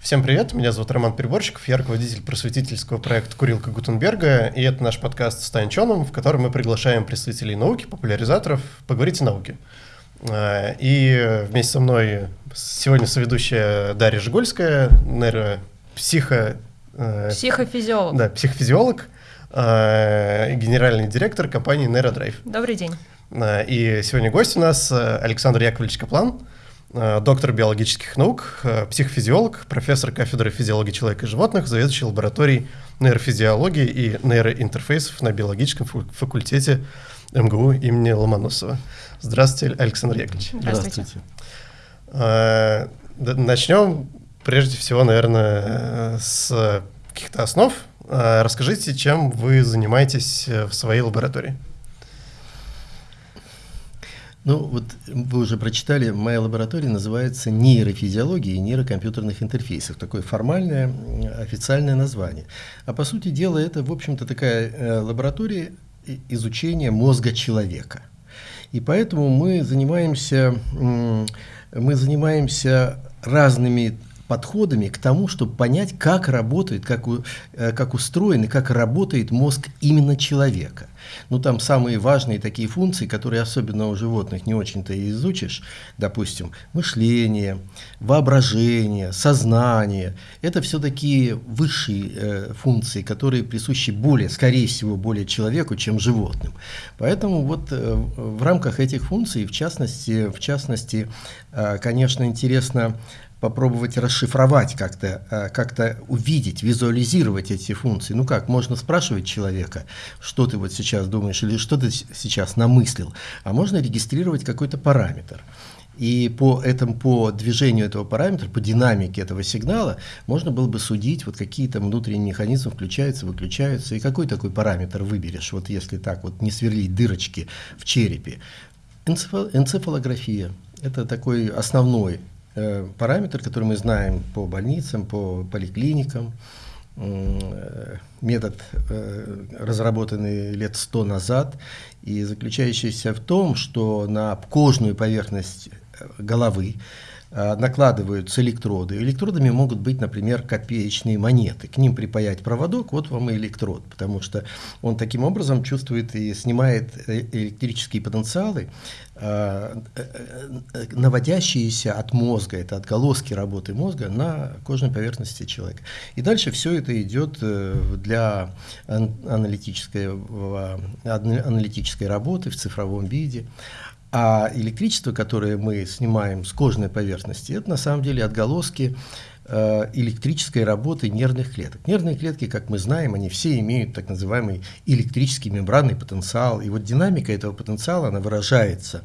Всем привет, меня зовут Роман Переборщиков, я руководитель просветительского проекта «Курилка Гутенберга», и это наш подкаст «Стань ученым», в котором мы приглашаем представителей науки, популяризаторов поговорить о науке. А, и вместе со мной сегодня соведущая Дарья Жигольская, нейропсихо... Э, психофизиолог. Да, психофизиолог, генеральный директор компании «Нейродрайв». Добрый день. А, и сегодня гость у нас э, Александр Яковлевич Каплан, Э, доктор биологических наук, э, психофизиолог, профессор кафедры физиологии человека и животных, заведующий лабораторией нейрофизиологии и нейроинтерфейсов на биологическом факультете МГУ имени Ломоносова. Здравствуйте, Александр Яковлевич. Здравствуйте. Э, начнем прежде всего, наверное, с каких-то основ. Расскажите, чем вы занимаетесь в своей лаборатории? Ну, вот вы уже прочитали, моя лаборатория называется нейрофизиология и нейрокомпьютерных интерфейсов. Такое формальное официальное название. А по сути дела это, в общем-то, такая э, лаборатория изучения мозга человека. И поэтому мы занимаемся, мы занимаемся разными подходами к тому, чтобы понять, как работает, как, э, как устроен и как работает мозг именно человека. Ну, там самые важные такие функции, которые особенно у животных не очень-то и изучишь, допустим, мышление, воображение, сознание. Это все такие высшие э, функции, которые присущи более, скорее всего, более человеку, чем животным. Поэтому вот э, в рамках этих функций, в частности, в частности э, конечно, интересно попробовать расшифровать как-то, э, как-то увидеть, визуализировать эти функции. Ну как, можно спрашивать человека, что ты вот сейчас думаешь или что ты сейчас намыслил, а можно регистрировать какой-то параметр. И по, этому, по движению этого параметра, по динамике этого сигнала, можно было бы судить, вот какие там внутренние механизмы включаются, выключаются, и какой такой параметр выберешь, вот если так вот не сверлить дырочки в черепе. Энцефалография – это такой основной параметр, который мы знаем по больницам, по поликлиникам, э, метод, э, разработанный лет сто назад, и заключающийся в том, что на кожную поверхность головы накладываются электроды. Электродами могут быть, например, копеечные монеты. К ним припаять проводок, вот вам и электрод, потому что он таким образом чувствует и снимает электрические потенциалы, Э, э, наводящиеся от мозга, это отголоски работы мозга на кожной поверхности человека. И дальше все это идет э, для аналитической, аналитической работы в цифровом виде. А электричество, которое мы снимаем с кожной поверхности, это на самом деле отголоски Э, электрической работы нервных клеток. Нервные клетки, как мы знаем, они все имеют так называемый электрический мембранный потенциал. И вот динамика этого потенциала, она выражается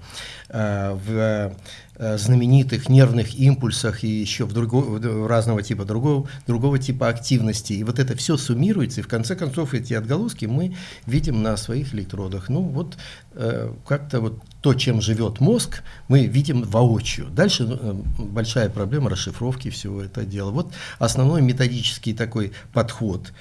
э, в знаменитых нервных импульсах и еще в, другого, разного типа другого, другого типа активности. И вот это все суммируется, и в конце концов эти отголоски мы видим на своих электродах. Ну вот как-то вот то, чем живет мозг, мы видим воочию. Дальше э, большая проблема расшифровки всего этого дела. Вот основной методический такой подход.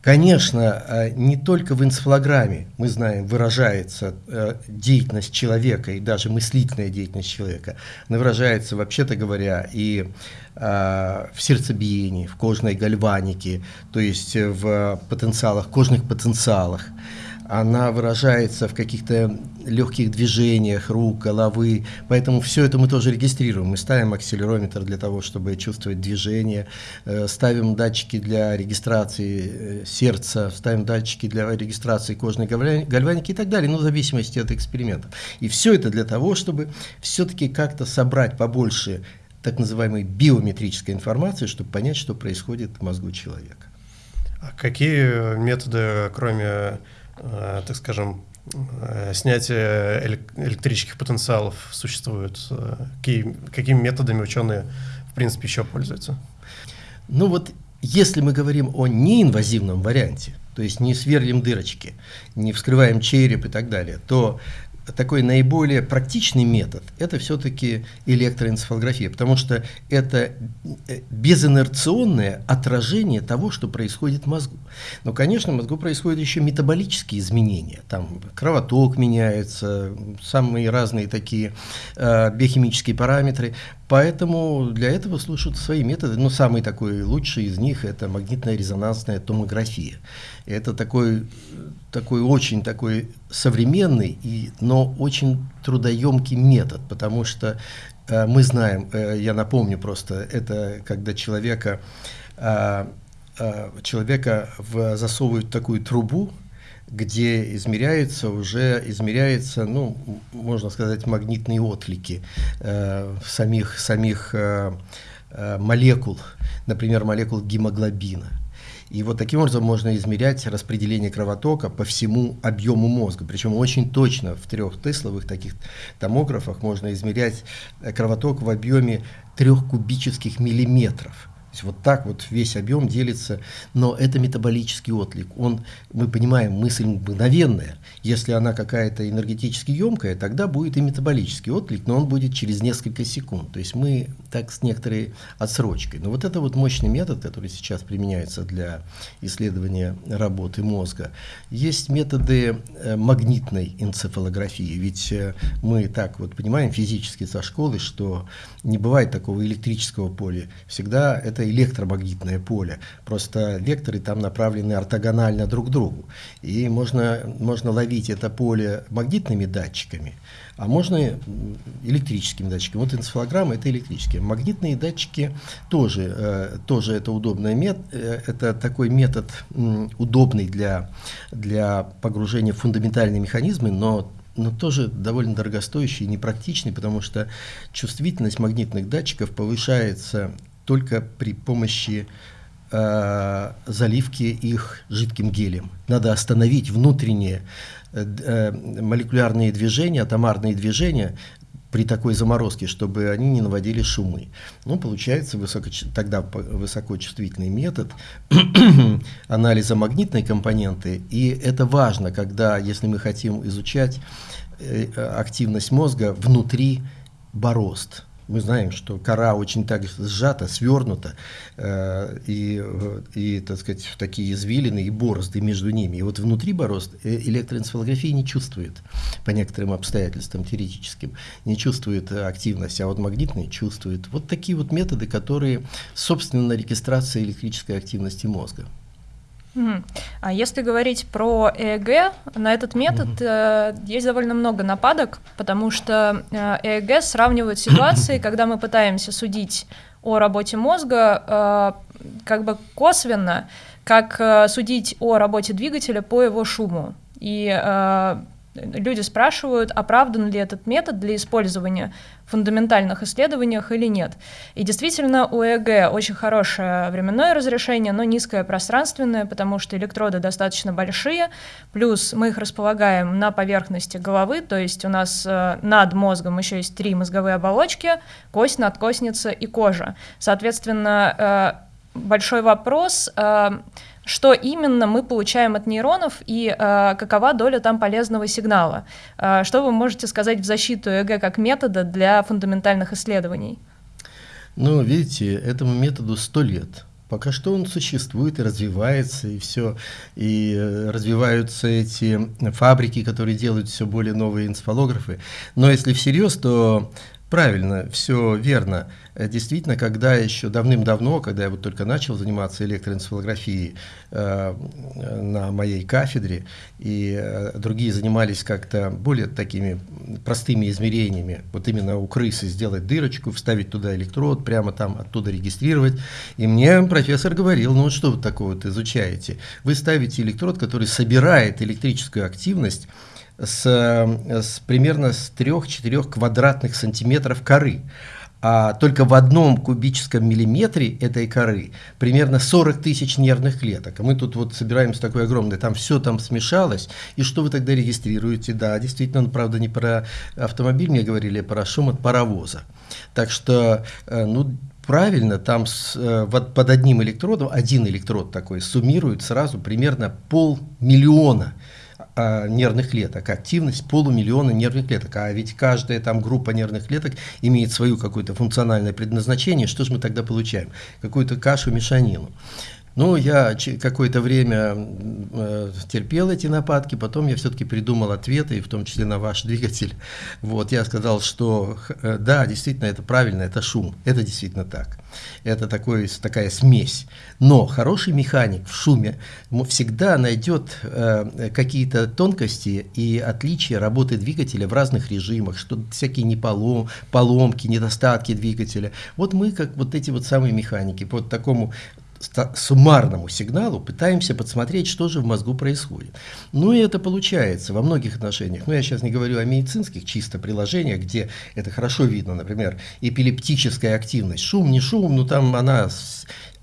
Конечно, э, не только в энцефалограмме, мы знаем, выражается э, деятельность человека и даже мыслительная деятельность человека. Она выражается, вообще-то говоря, и в сердцебиении, в кожной гальванике, то есть в потенциалах, кожных потенциалах она выражается в каких-то легких движениях рук, головы, поэтому все это мы тоже регистрируем. Мы ставим акселерометр для того, чтобы чувствовать движение, э, ставим датчики для регистрации э, сердца, ставим датчики для регистрации кожной гальваники и так далее, ну, в зависимости от экспериментов. И все это для того, чтобы все-таки как-то собрать побольше так называемой биометрической информации, чтобы понять, что происходит в мозгу человека. А какие методы, кроме так скажем, э, снятие электрических потенциалов существует? Э, какими методами ученые, в принципе, еще пользуются? Ну вот, если мы говорим о неинвазивном варианте, то есть не сверлим дырочки, не вскрываем череп и так далее, то такой наиболее практичный метод – это все-таки электроэнцефалография, потому что это э, безинерционное отражение того, что происходит в мозгу. Но, конечно, в мозгу происходят еще метаболические изменения. Там кровоток меняется, самые разные такие э, биохимические параметры. Поэтому для этого слушают свои методы. Но самый такой лучший из них – это магнитная резонансная томография. Это такой, такой очень такой современный, и, но очень трудоемкий метод, потому что э, мы знаем, э, я напомню просто, это когда человека, э, э, человека в, засовывают в такую трубу, где измеряются уже измеряется, ну, можно сказать, магнитные отклики э, самих, самих э, э, молекул, например, молекул гемоглобина. И вот таким образом можно измерять распределение кровотока по всему объему мозга. Причем очень точно в трех тесловых таких томографах можно измерять кровоток в объеме трех кубических миллиметров есть вот так вот весь объем делится, но это метаболический отклик. Он, мы понимаем, мысль мгновенная. Если она какая-то энергетически емкая, тогда будет и метаболический отклик, но он будет через несколько секунд. То есть мы так с некоторой отсрочкой. Но вот это вот мощный метод, который сейчас применяется для исследования работы мозга. Есть методы э, магнитной энцефалографии, ведь э, мы так вот понимаем физически со школы, что не бывает такого электрического поля. Всегда это электромагнитное поле. Просто векторы там направлены ортогонально друг к другу. И можно, можно ловить это поле магнитными датчиками, а можно электрическими датчиками. Вот энцефалограмма – это электрические. Магнитные датчики тоже, э, тоже это удобный метод, э, это такой метод удобный для, для погружения в фундаментальные механизмы, но но тоже довольно дорогостоящий и непрактичный, потому что чувствительность магнитных датчиков повышается только при помощи э, заливки их жидким гелем. Надо остановить внутренние э, э, молекулярные движения, атомарные движения при такой заморозке, чтобы они не наводили шумы. Ну, получается высоко, тогда высокочувствительный метод анализа магнитной компоненты, и это важно, когда, если мы хотим изучать активность мозга внутри борозд. Мы знаем, что кора очень так сжата, свернута, э, и, и, так сказать, такие извилины и борозды между ними. И вот внутри борозд э, электроэнцефалография не чувствует, по некоторым обстоятельствам теоретическим, не чувствует активность, а вот магнитные чувствует. Вот такие вот методы, которые, собственно, регистрация электрической активности мозга. А если говорить про ЭЭГ, на этот метод угу. э, есть довольно много нападок, потому что э, ЭЭГ сравнивают ситуации, когда мы пытаемся судить о работе мозга э, как бы косвенно, как э, судить о работе двигателя по его шуму. И э, люди спрашивают, оправдан ли этот метод для использования в фундаментальных исследованиях или нет. И действительно, у ЭЭГ очень хорошее временное разрешение, но низкое пространственное, потому что электроды достаточно большие, плюс мы их располагаем на поверхности головы, то есть у нас э, над мозгом еще есть три мозговые оболочки, кость, надкостница и кожа. Соответственно, э, большой вопрос э, что именно мы получаем от нейронов и э, какова доля там полезного сигнала. Э, что вы можете сказать в защиту ЭГ как метода для фундаментальных исследований? Ну, видите, этому методу сто лет. Пока что он существует и развивается, и все, и э, развиваются эти фабрики, которые делают все более новые энцефалографы. Но если всерьез, то Правильно, все верно. Э, действительно, когда еще давным-давно, когда я вот только начал заниматься электроэнцефалографией э, на моей кафедре, и э, другие занимались как-то более такими простыми измерениями, вот именно у крысы сделать дырочку, вставить туда электрод, прямо там оттуда регистрировать. И мне профессор говорил, ну вот что вы такое вот изучаете? Вы ставите электрод, который собирает электрическую активность с, с примерно с 3-4 квадратных сантиметров коры. А только в одном кубическом миллиметре этой коры примерно 40 тысяч нервных клеток. А мы тут вот собираемся такой огромный, там все там смешалось. И что вы тогда регистрируете? Да, действительно, ну, правда, не про автомобиль мне говорили, а про шум от паровоза. Так что, э, ну, правильно, там с, э, вот под одним электродом, один электрод такой, суммирует сразу примерно полмиллиона нервных клеток, активность полумиллиона нервных клеток. А ведь каждая там группа нервных клеток имеет свою какое-то функциональное предназначение. Что же мы тогда получаем? Какую-то кашу, мешанину. Ну, я какое-то время э, терпел эти нападки, потом я все-таки придумал ответы, и в том числе на ваш двигатель. Вот, я сказал, что э, да, действительно, это правильно, это шум, это действительно так. Это такой, такая смесь. Но хороший механик в шуме всегда найдет э, какие-то тонкости и отличия работы двигателя в разных режимах, что всякие неполом, поломки, недостатки двигателя. Вот мы, как вот эти вот самые механики, по такому суммарному сигналу пытаемся подсмотреть, что же в мозгу происходит. Ну и это получается во многих отношениях. Ну я сейчас не говорю о медицинских чисто приложениях, где это хорошо видно, например, эпилептическая активность. Шум, не шум, но там она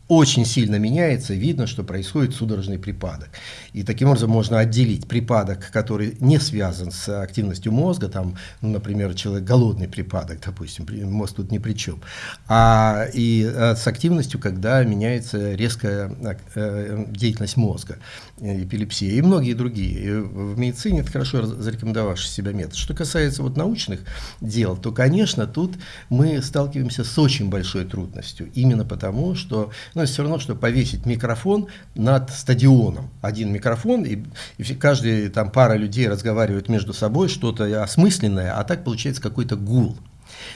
очень сильно меняется, видно, что происходит судорожный припадок. И таким образом можно отделить припадок, который не связан с активностью мозга, там, ну, например, человек голодный припадок, допустим, мозг тут ни при чем, а и а, с активностью, когда меняется резкая э, деятельность мозга, э, эпилепсия и многие другие. И в медицине это хорошо зарекомендовавший себя метод. Что касается вот научных дел, то, конечно, тут мы сталкиваемся с очень большой трудностью, именно потому, что но это все равно, что повесить микрофон над стадионом. Один микрофон, и, и каждый там пара людей разговаривают между собой, что-то осмысленное, а так получается какой-то гул.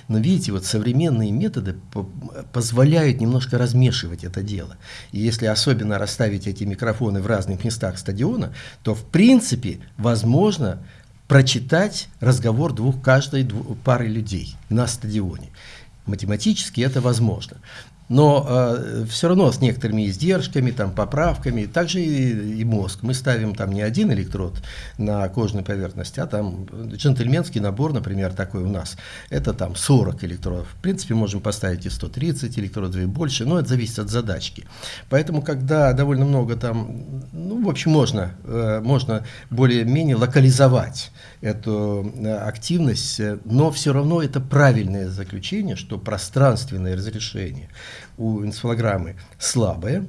Но видите, вот современные методы позволяют немножко размешивать это дело. И если особенно расставить эти микрофоны в разных местах стадиона, то в принципе возможно прочитать разговор двух каждой двух, пары людей на стадионе. Математически это возможно но э, все равно с некоторыми издержками, там, поправками, также и, и мозг. Мы ставим там не один электрод на кожной поверхности, а там джентльменский набор, например, такой у нас, это там 40 электродов. В принципе, можем поставить и 130 электродов, и больше, но это зависит от задачки. Поэтому, когда довольно много там, ну, в общем, можно, э, можно более-менее локализовать эту э, активность, но все равно это правильное заключение, что пространственное разрешение у энцефалограммы слабое,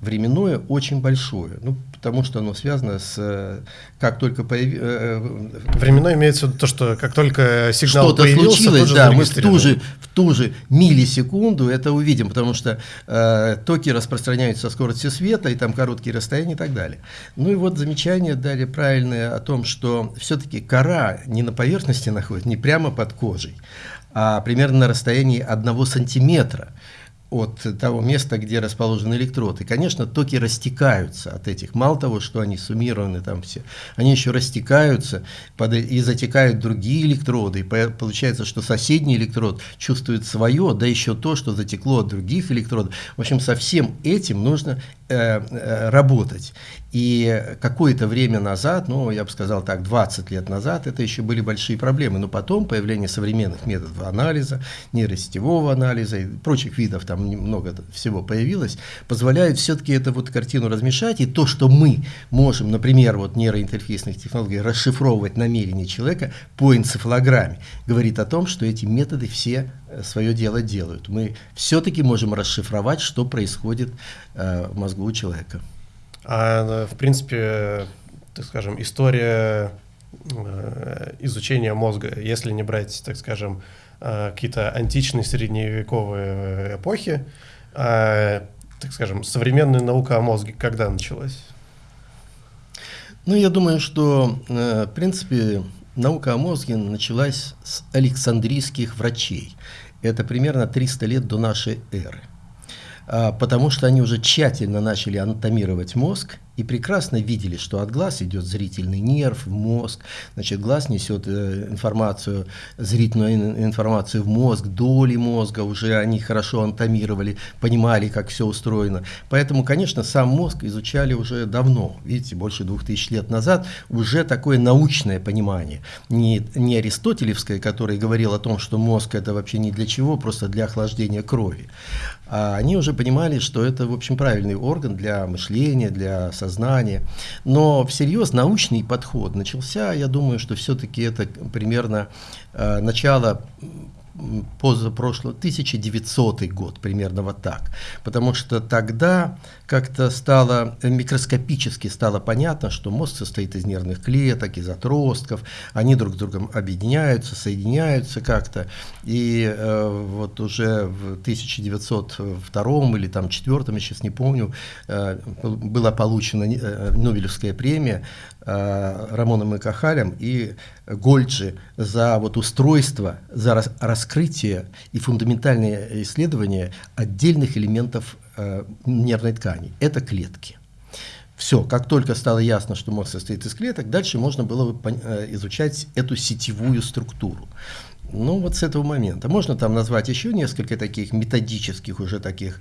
временное очень большое, ну, потому что оно связано с, э, как только появилось... Э, э, временное имеется в виду то, что как только сигнал Что-то случилось, да, мы в ту, же, в ту же миллисекунду это увидим, потому что э, токи распространяются со скоростью света, и там короткие расстояния и так далее. Ну и вот замечание дали правильное о том, что все-таки кора не на поверхности находится, не прямо под кожей, а примерно на расстоянии одного сантиметра от того места, где расположен электрод. И, конечно, токи растекаются от этих. Мало того, что они суммированы там все, они еще растекаются и затекают другие электроды. И получается, что соседний электрод чувствует свое, да еще то, что затекло от других электродов. В общем, со всем этим нужно э, э, работать. И какое-то время назад, ну, я бы сказал так, 20 лет назад, это еще были большие проблемы. Но потом появление современных методов анализа, нейросетевого анализа и прочих видов, там много всего появилось, позволяет все-таки эту вот картину размешать. И то, что мы можем, например, вот нейроинтерфейсных технологий, расшифровывать намерения человека по энцефалограмме, говорит о том, что эти методы все э, свое дело делают. Мы все-таки можем расшифровать, что происходит э, в мозгу у человека. А, в принципе, так скажем, история э, изучения мозга, если не брать, так скажем, э, какие-то античные средневековые эпохи, а, так скажем, современная наука о мозге когда началась? Ну, я думаю, что, э, в принципе, наука о мозге началась с александрийских врачей. Это примерно 300 лет до нашей эры. А, потому что они уже тщательно начали анатомировать мозг и прекрасно видели, что от глаз идет зрительный нерв в мозг, значит, глаз несет э, информацию, зрительную информацию в мозг, доли мозга уже они хорошо анатомировали, понимали, как все устроено. Поэтому, конечно, сам мозг изучали уже давно, видите, больше двух тысяч лет назад, уже такое научное понимание, не, не аристотелевское, который говорил о том, что мозг это вообще не для чего, просто для охлаждения крови, они уже понимали, что это, в общем, правильный орган для мышления, для сознания. Но всерьез научный подход начался, я думаю, что все-таки это примерно э, начало позапрошлого, 1900 год, примерно вот так. Потому что тогда как-то стало, микроскопически стало понятно, что мозг состоит из нервных клеток, из отростков, они друг с другом объединяются, соединяются как-то. И э, вот уже в 1902 или там 4 я сейчас не помню, э, была получена э, Нобелевская премия э, Рамоном и Кахалем и Гольджи за вот устройство, за рас, раскрытие и фундаментальные исследования отдельных элементов э, нервной ткани. Это клетки. Все, как только стало ясно, что мозг состоит из клеток, дальше можно было бы э, изучать эту сетевую структуру. Ну, вот с этого момента. Можно там назвать еще несколько таких методических уже таких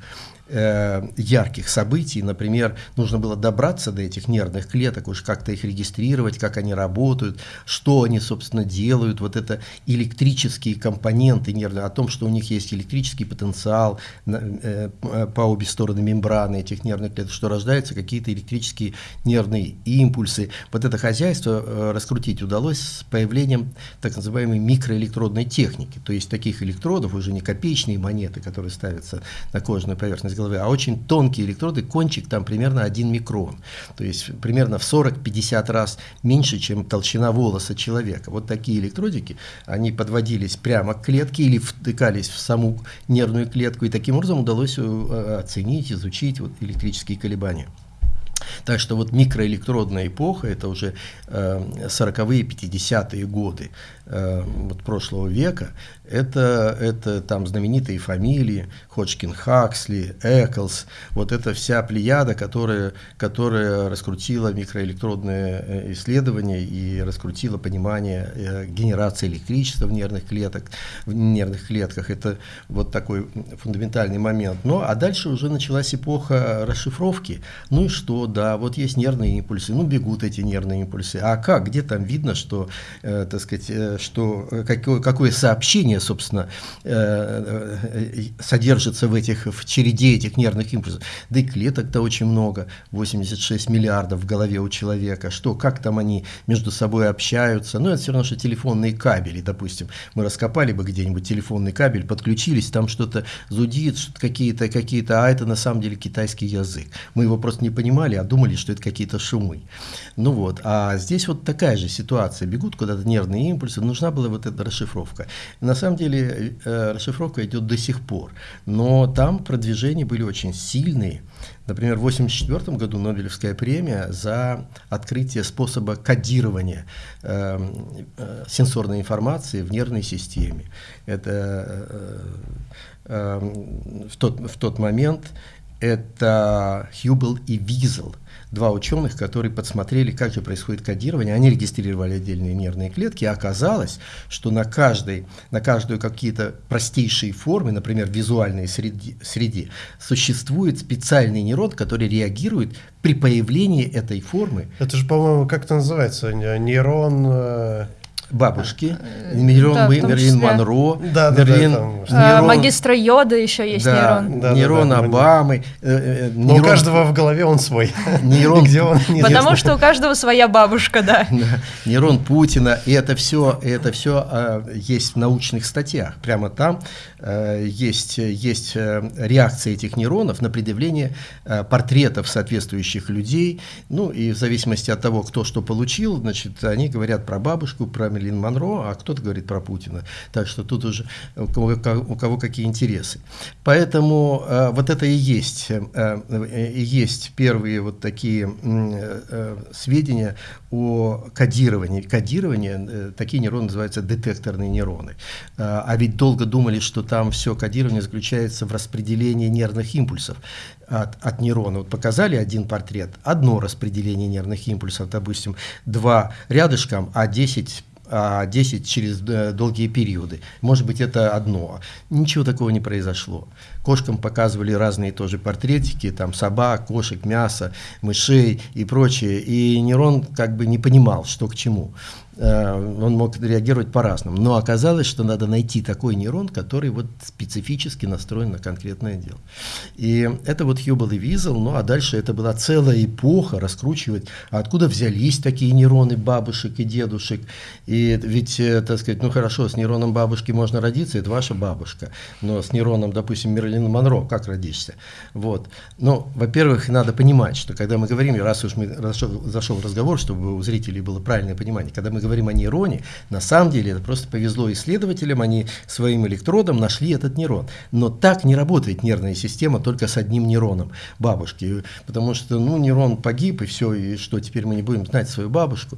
э, ярких событий. Например, нужно было добраться до этих нервных клеток, уж как-то их регистрировать, как они работают, что они, собственно, делают. Вот это электрические компоненты нервные, о том, что у них есть электрический потенциал э, по обе стороны мембраны этих нервных клеток, что рождаются какие-то электрические нервные импульсы. Вот это хозяйство э, раскрутить удалось с появлением так называемой микроэлектродной техники. То есть таких электродов, уже не копеечные монеты, которые ставятся на кожную поверхность головы, а очень тонкие электроды, кончик там примерно 1 микрон. То есть примерно в 40-50 раз меньше, чем толщина волоса человека. Вот такие электродики, они подводились прямо к клетке или втыкались в саму нервную клетку, и таким образом удалось э, оценить, изучить вот электрические колебания. Так что вот микроэлектродная эпоха, это уже э, 40-е, 50-е годы э, вот прошлого века, это, это там знаменитые фамилии, Ходжкин Хаксли, Эклс, вот эта вся плеяда, которая, которая раскрутила микроэлектродные э, исследования и раскрутила понимание э, генерации электричества в нервных, клеток, в нервных клетках. Это вот такой фундаментальный момент. Ну, а дальше уже началась эпоха расшифровки. Ну и что, да, вот есть нервные импульсы, ну бегут эти нервные импульсы. А как, где там видно, что, э, так сказать, э, что какое, какое сообщение, собственно, э, э, содержится в этих, в череде этих нервных импульсов? Да и клеток-то очень много, 86 миллиардов в голове у человека. Что, как там они между собой общаются? Ну, это все равно, что телефонные кабели, допустим. Мы раскопали бы где-нибудь телефонный кабель, подключились, там что-то зудит, какие-то, какие-то, а это на самом деле китайский язык. Мы его просто не понимали, а думали, что это какие-то шумы. Ну вот, а здесь вот такая же ситуация. Бегут куда-то нервные импульсы, нужна была вот эта расшифровка. На самом деле э, расшифровка идет до сих пор, но там продвижения были очень сильные. Например, в 1984 году Нобелевская премия за открытие способа кодирования э, э, сенсорной информации в нервной системе. Это э, э, в, тот, в тот момент это Хьюбл и Визел, два ученых, которые подсмотрели, как же происходит кодирование. Они регистрировали отдельные нервные клетки, и оказалось, что на, каждой, на каждую какие-то простейшие формы, например, в визуальной среде, среде, существует специальный нейрон, который реагирует при появлении этой формы. Это же, по-моему, как это называется? Нейрон... Э, бабушки, э, Мерлин, да, Мерлин Монро, да, Мерлин, да, да, нейрон, магистра Йода еще есть да, нейрон. Да, нейрон да, да, Обамы. Э, э, нейрон, у каждого в голове он свой. Нейрон, Где он, Потому что у каждого своя бабушка, да. да. Нейрон Путина, и это все, это все а, есть в научных статьях. Прямо там а, есть, есть реакция этих нейронов на предъявление а, портретов соответствующих людей. Ну и в зависимости от того, кто что получил, значит, они говорят про бабушку, про Мерлин Монро, а кто-то говорит про Путина. Так что тут уже у кого, у кого какие интересы. Поэтому э, вот это и есть, э, э, и есть первые вот такие сведения о кодировании. Кодирование, такие нейроны называются детекторные нейроны. А ведь долго думали, что там все кодирование заключается в распределении нервных импульсов от, от нейрона. Вот показали один портрет, одно распределение нервных импульсов, допустим, два рядышком, а 10 а 10 через э, долгие периоды. Может быть, это одно. Ничего такого не произошло. Кошкам показывали разные тоже портретики, там собак, кошек, мясо, мышей и прочее. И нейрон как бы не понимал, что к чему. Э, он мог реагировать по-разному. Но оказалось, что надо найти такой нейрон, который вот специфически настроен на конкретное дело. И это вот Хьюбл и Визел, ну а дальше это была целая эпоха раскручивать, откуда взялись такие нейроны бабушек и дедушек. И ведь, э, так сказать, ну хорошо, с нейроном бабушки можно родиться, это ваша бабушка, но с нейроном, допустим, Мерлина Монро, как родишься? Вот. Но, во-первых, надо понимать, что когда мы говорим, раз уж мы зашел, зашел разговор, чтобы у зрителей было правильное понимание, когда мы говорим о нейроне, на самом деле это просто повезло исследователям, они своим электродом нашли этот нейрон. Но так не работает нервная система только с одним нейроном бабушки, потому что ну, нейрон погиб, и все, и что, теперь мы не будем знать свою бабушку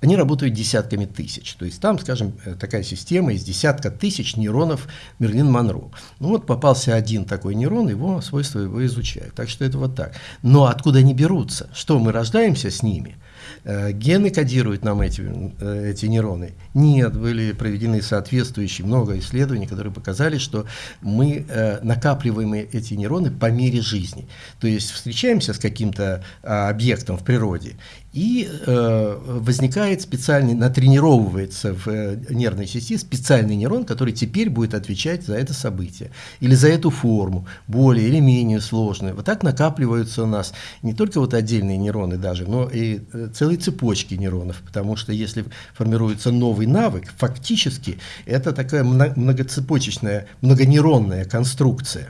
они работают десятками тысяч. То есть там, скажем, э, такая система из десятка тысяч нейронов Мерлин Монро. Ну вот попался один такой нейрон, его свойства его изучают. Так что это вот так. Но откуда они берутся? Что мы рождаемся с ними? Э, гены кодируют нам эти, э, эти нейроны? Нет, были проведены соответствующие много исследований, которые показали, что мы э, накапливаем эти нейроны по мере жизни. То есть встречаемся с каким-то а, объектом в природе, и э, возникает специальный, натренировывается в э, нервной сети специальный нейрон, который теперь будет отвечать за это событие или за эту форму, более или менее сложную. Вот так накапливаются у нас не только вот отдельные нейроны даже, но и э, целые цепочки нейронов, потому что если формируется новый навык, фактически это такая многоцепочечная, многонейронная конструкция.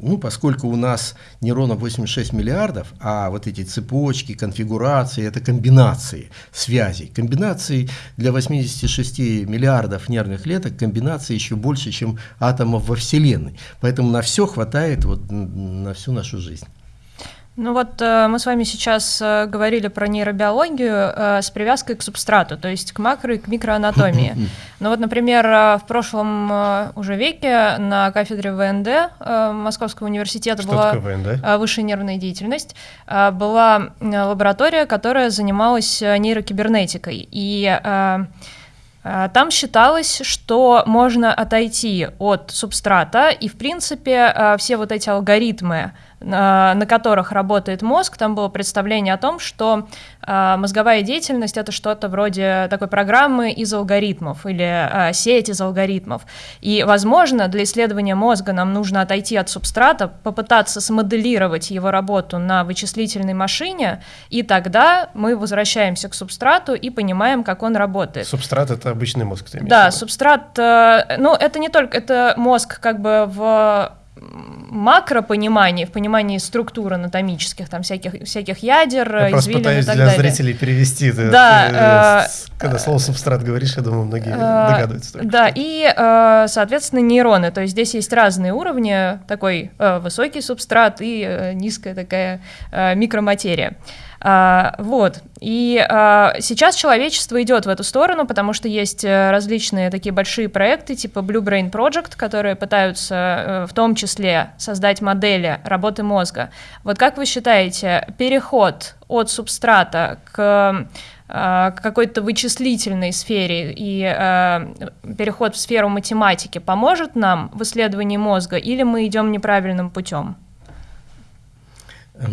Ну, поскольку у нас нейронов 86 миллиардов, а вот эти цепочки, конфигурации, это комбинации связей. Комбинации для 86 миллиардов нервных клеток, комбинации еще больше, чем атомов во Вселенной. Поэтому на все хватает вот, на всю нашу жизнь. Ну вот э, мы с вами сейчас э, говорили про нейробиологию э, с привязкой к субстрату, то есть к макро и к микроанатомии. Ну вот, например, в прошлом уже веке на кафедре ВНД Московского университета Что была ВНД? высшая нервная деятельность, была лаборатория, которая занималась нейрокибернетикой. И там считалось, что можно отойти от субстрата, и, в принципе, все вот эти алгоритмы, на которых работает мозг, там было представление о том, что а, мозговая деятельность это что-то вроде такой программы из алгоритмов или а, сеть из алгоритмов. И, возможно, для исследования мозга нам нужно отойти от субстрата, попытаться смоделировать его работу на вычислительной машине, и тогда мы возвращаемся к субстрату и понимаем, как он работает. Субстрат это обычный мозг, ты Да, субстрат, э, ну это не только, это мозг как бы в макропонимании, в понимании структур анатомических, там всяких, всяких ядер, я просто пытаюсь и так для далее. зрителей перевести. Ты, да, ты, э, когда слово субстрат говоришь, я думаю, многие э, догадываются. Только да, что. и, э, соответственно, нейроны. То есть здесь есть разные уровни, такой э, высокий субстрат и э, низкая такая э, микроматерия. А, вот. И а, сейчас человечество идет в эту сторону, потому что есть э, различные такие большие проекты, типа Blue Brain Project, которые пытаются э, в том числе создать модели работы мозга. Вот как вы считаете, переход от субстрата а, к какой-то вычислительной сфере и э, переход в сферу математики поможет нам в исследовании мозга, или мы идем неправильным путем?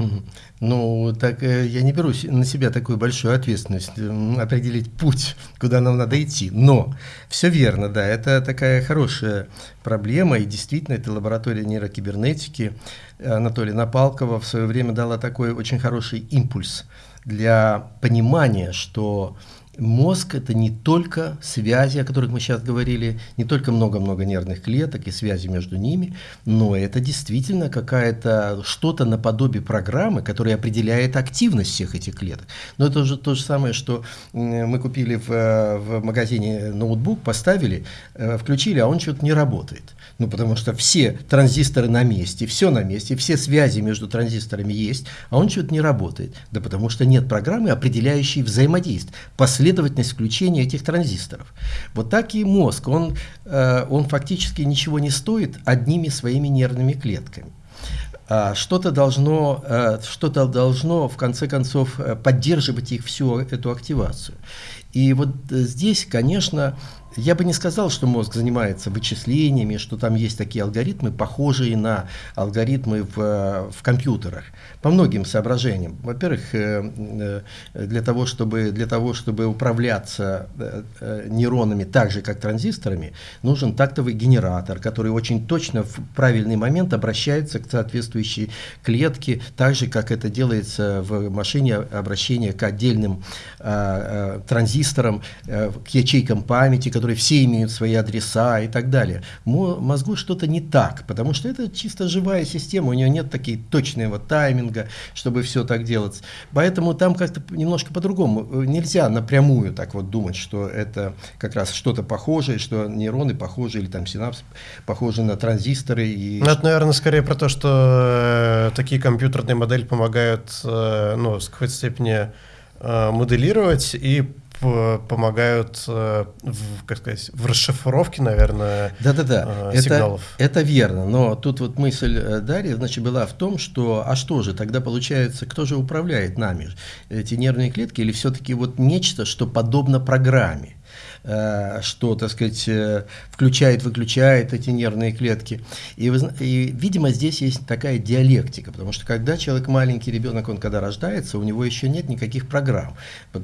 Ну, так э, я не беру на себя такую большую ответственность определить путь, куда нам надо идти. Но все верно, да, это такая хорошая проблема, и действительно, это лаборатория нейрокибернетики Анатолия Напалкова в свое время дала такой очень хороший импульс для понимания, что Мозг – это не только связи, о которых мы сейчас говорили, не только много-много нервных клеток и связи между ними, но это действительно какая-то что-то наподобие программы, которая определяет активность всех этих клеток. Но это уже то же самое, что мы купили в, в магазине ноутбук, поставили, э, включили, а он что-то не работает. Ну, потому что все транзисторы на месте, все на месте, все связи между транзисторами есть, а он что-то не работает. Да потому что нет программы, определяющей взаимодействие, последовательность включения этих транзисторов. Вот так и мозг, он, э, он фактически ничего не стоит одними своими нервными клетками. А что-то должно, э, что-то должно в конце концов э, поддерживать их всю эту активацию. И вот здесь, конечно, я бы не сказал, что мозг занимается вычислениями, что там есть такие алгоритмы, похожие на алгоритмы в, в компьютерах. По многим соображениям. Во-первых, э, э, для того, чтобы, для того, чтобы управляться э, нейронами так же, как транзисторами, нужен тактовый генератор, который очень точно в правильный момент обращается к соответствующей клетке, так же, как это делается в машине обращения к отдельным транзисторам, к ячейкам памяти, которые все имеют свои адреса и так далее. Мозгу что-то не так, потому что это чисто живая система, у нее нет такие точного тайминга, чтобы все так делать. Поэтому там как-то немножко по-другому. Нельзя напрямую так вот думать, что это как раз что-то похожее, что нейроны похожи или там синапсы похожи на транзисторы. И... Ну, это, наверное, скорее про то, что э, такие компьютерные модели помогают э, ну, в какой-то степени э, моделировать и помогают э, в, как сказать, в расшифровке, наверное, да, да, да. сигналов. Это, это верно, но тут вот мысль э, Дарьи значит, была в том, что а что же, тогда получается, кто же управляет нами? Эти нервные клетки или все-таки вот нечто, что подобно программе? Э, что, так сказать, э, включает, выключает эти нервные клетки. И, и, видимо, здесь есть такая диалектика, потому что когда человек маленький ребенок, он когда рождается, у него еще нет никаких программ.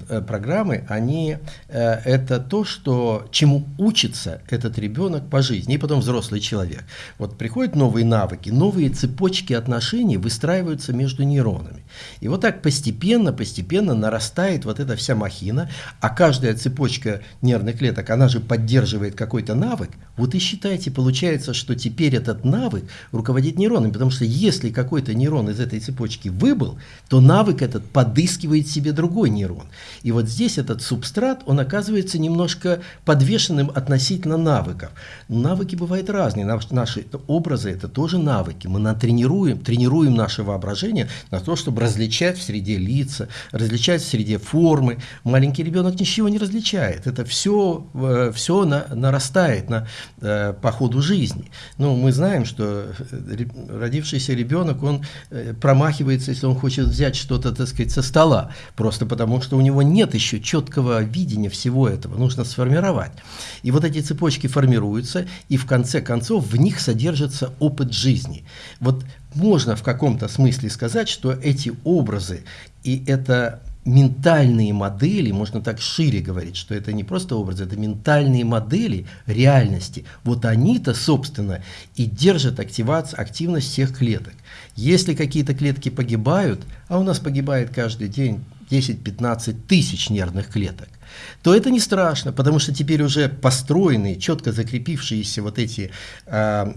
Э, программы, они это то, что, чему учится этот ребенок по жизни, и потом взрослый человек. Вот приходят новые навыки, новые цепочки отношений выстраиваются между нейронами. И вот так постепенно, постепенно нарастает вот эта вся махина, а каждая цепочка нервных клеток, она же поддерживает какой-то навык, вот и считайте, получается, что теперь этот навык руководит нейронами, потому что если какой-то нейрон из этой цепочки выбыл, то навык этот подыскивает себе другой нейрон. И вот здесь этот субстрат, он оказывается немножко подвешенным относительно навыков. Навыки бывают разные, наши образы это тоже навыки. Мы натренируем, тренируем наше воображение на то, чтобы различать в среде лица, различать в среде формы. Маленький ребенок ничего не различает. Это все все, все на, нарастает на, э, по ходу жизни. Ну, мы знаем, что э, родившийся ребенок, он э, промахивается, если он хочет взять что-то, так сказать, со стола, просто потому что у него нет еще четкого видения всего этого, нужно сформировать. И вот эти цепочки формируются, и в конце концов в них содержится опыт жизни. Вот можно в каком-то смысле сказать, что эти образы и это ментальные модели, можно так шире говорить, что это не просто образы, это ментальные модели реальности. Вот они-то, собственно, и держат активацию, активность всех клеток. Если какие-то клетки погибают, а у нас погибает каждый день 10-15 тысяч нервных клеток, то это не страшно, потому что теперь уже построенные, четко закрепившиеся вот эти э,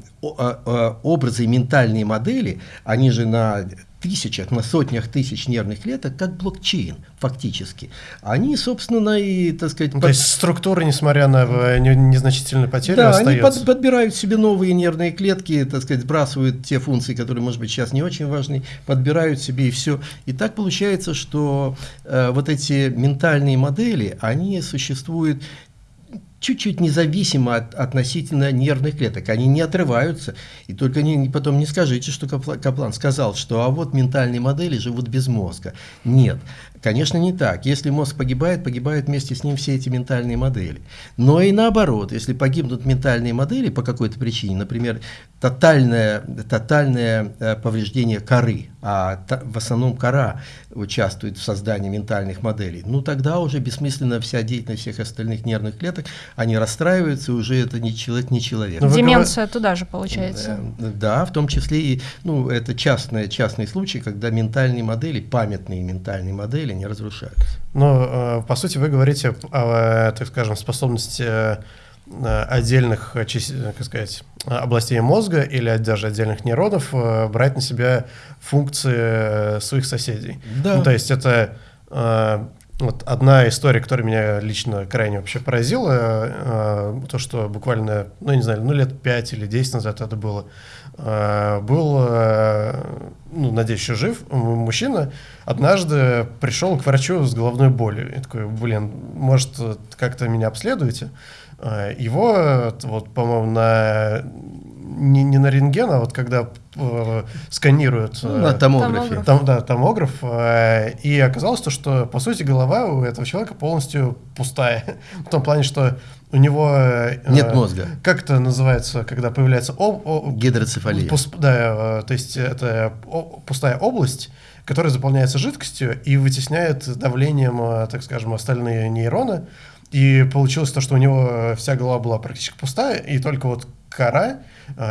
образы, ментальные модели, они же на тысячах, на сотнях тысяч нервных клеток, как блокчейн фактически. Они, собственно, и, так сказать... Ну, под... То есть структура, несмотря на незначительную потерю, да, остается. они под, подбирают себе новые нервные клетки, так сказать, сбрасывают те функции, которые, может быть, сейчас не очень важны, подбирают себе и все. И так получается, что э, вот эти ментальные модели, они существуют чуть-чуть независимо от, относительно нервных клеток. Они не отрываются. И только не, потом не скажите, что Каплан сказал, что а вот ментальные модели живут без мозга. Нет. Конечно, не так. Если мозг погибает, погибают вместе с ним все эти ментальные модели. Но и наоборот, если погибнут ментальные модели по какой-то причине, например, тотальное, тотальное э, повреждение коры, а в основном кора участвует в создании ментальных моделей, ну тогда уже бессмысленно вся деятельность всех остальных нервных клеток, они расстраиваются, уже это не человек, не человек. Но Деменция туда же получается. Э, да, в том числе и, ну, это частные, частные случаи, когда ментальные модели, памятные ментальные модели не разрушаются. Э, по сути, вы говорите о, так скажем, способности Э, отдельных, э, как сказать, областей мозга или даже отдельных нейронов э, брать на себя функции своих соседей. Да. Ну, то есть это вот одна история, которая меня лично крайне вообще поразила, то, что буквально, ну, не знаю, ну, лет 5 или 10 назад это было, был, ну, надеюсь, еще жив, мужчина однажды пришел к врачу с головной болью. И такой, блин, может, как-то меня обследуете? Э, его, вот, по-моему, на не, не на рентген, а вот когда э, сканируют... Ну, на томографе. Там, да, томограф. Э, и оказалось то, что, по сути, голова у этого человека полностью пустая. В том плане, что у него... Э, Нет мозга. Как это называется, когда появляется... Об, о, Гидроцефалия. Пус, да, э, то есть это о, пустая область, которая заполняется жидкостью и вытесняет давлением, э, так скажем, остальные нейроны. И получилось то, что у него вся голова была практически пустая, и только вот кора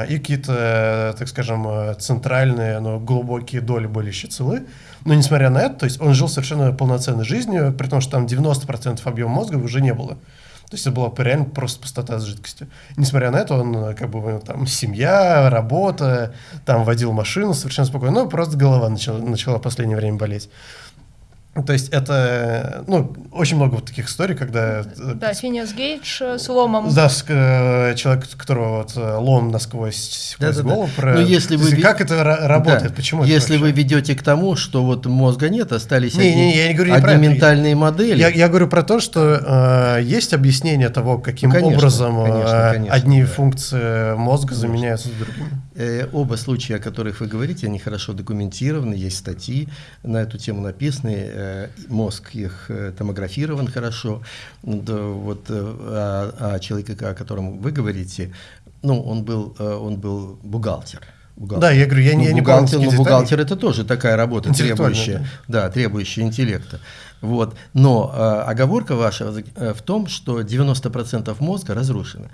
и какие-то, так скажем, центральные, но глубокие доли были еще целы. Но несмотря на это, то есть он жил совершенно полноценной жизнью, при том, что там 90% объема мозга уже не было. То есть это была реально просто пустота с жидкостью. Несмотря на это, он как бы там семья, работа, там водил машину совершенно спокойно, но просто голова начала, начала в последнее время болеть. То есть это, ну, очень много вот таких историй, когда... Э, да, Финиас Гейдж с ломом. Да, с, э, человек, которого вот э, лом насквозь, сквозь да, голову. Да. Про... Но если вы... Как это работает, да. почему Если это вы ведете к тому, что вот мозга нет, остались не, одни, не, я не говорю одни ментальные модели. Я, я говорю про то, что э, есть объяснение того, каким ну, конечно, образом конечно, конечно, одни да. функции мозга конечно. заменяются другими. Э, оба случая, о которых вы говорите, они хорошо документированы, есть статьи на эту тему написанные Э, мозг их э, томографирован хорошо. Вот, э, а, а человека, о котором вы говорите, ну, он был, он был бухгалтер. Бухгалтер. Да, я говорю, я, ну, я не бухгалтер. Но бухгалтер это тоже такая работа, требующая, да. да, требующая интеллекта. Вот. Но э, оговорка ваша в том, что 90% мозга разрушено.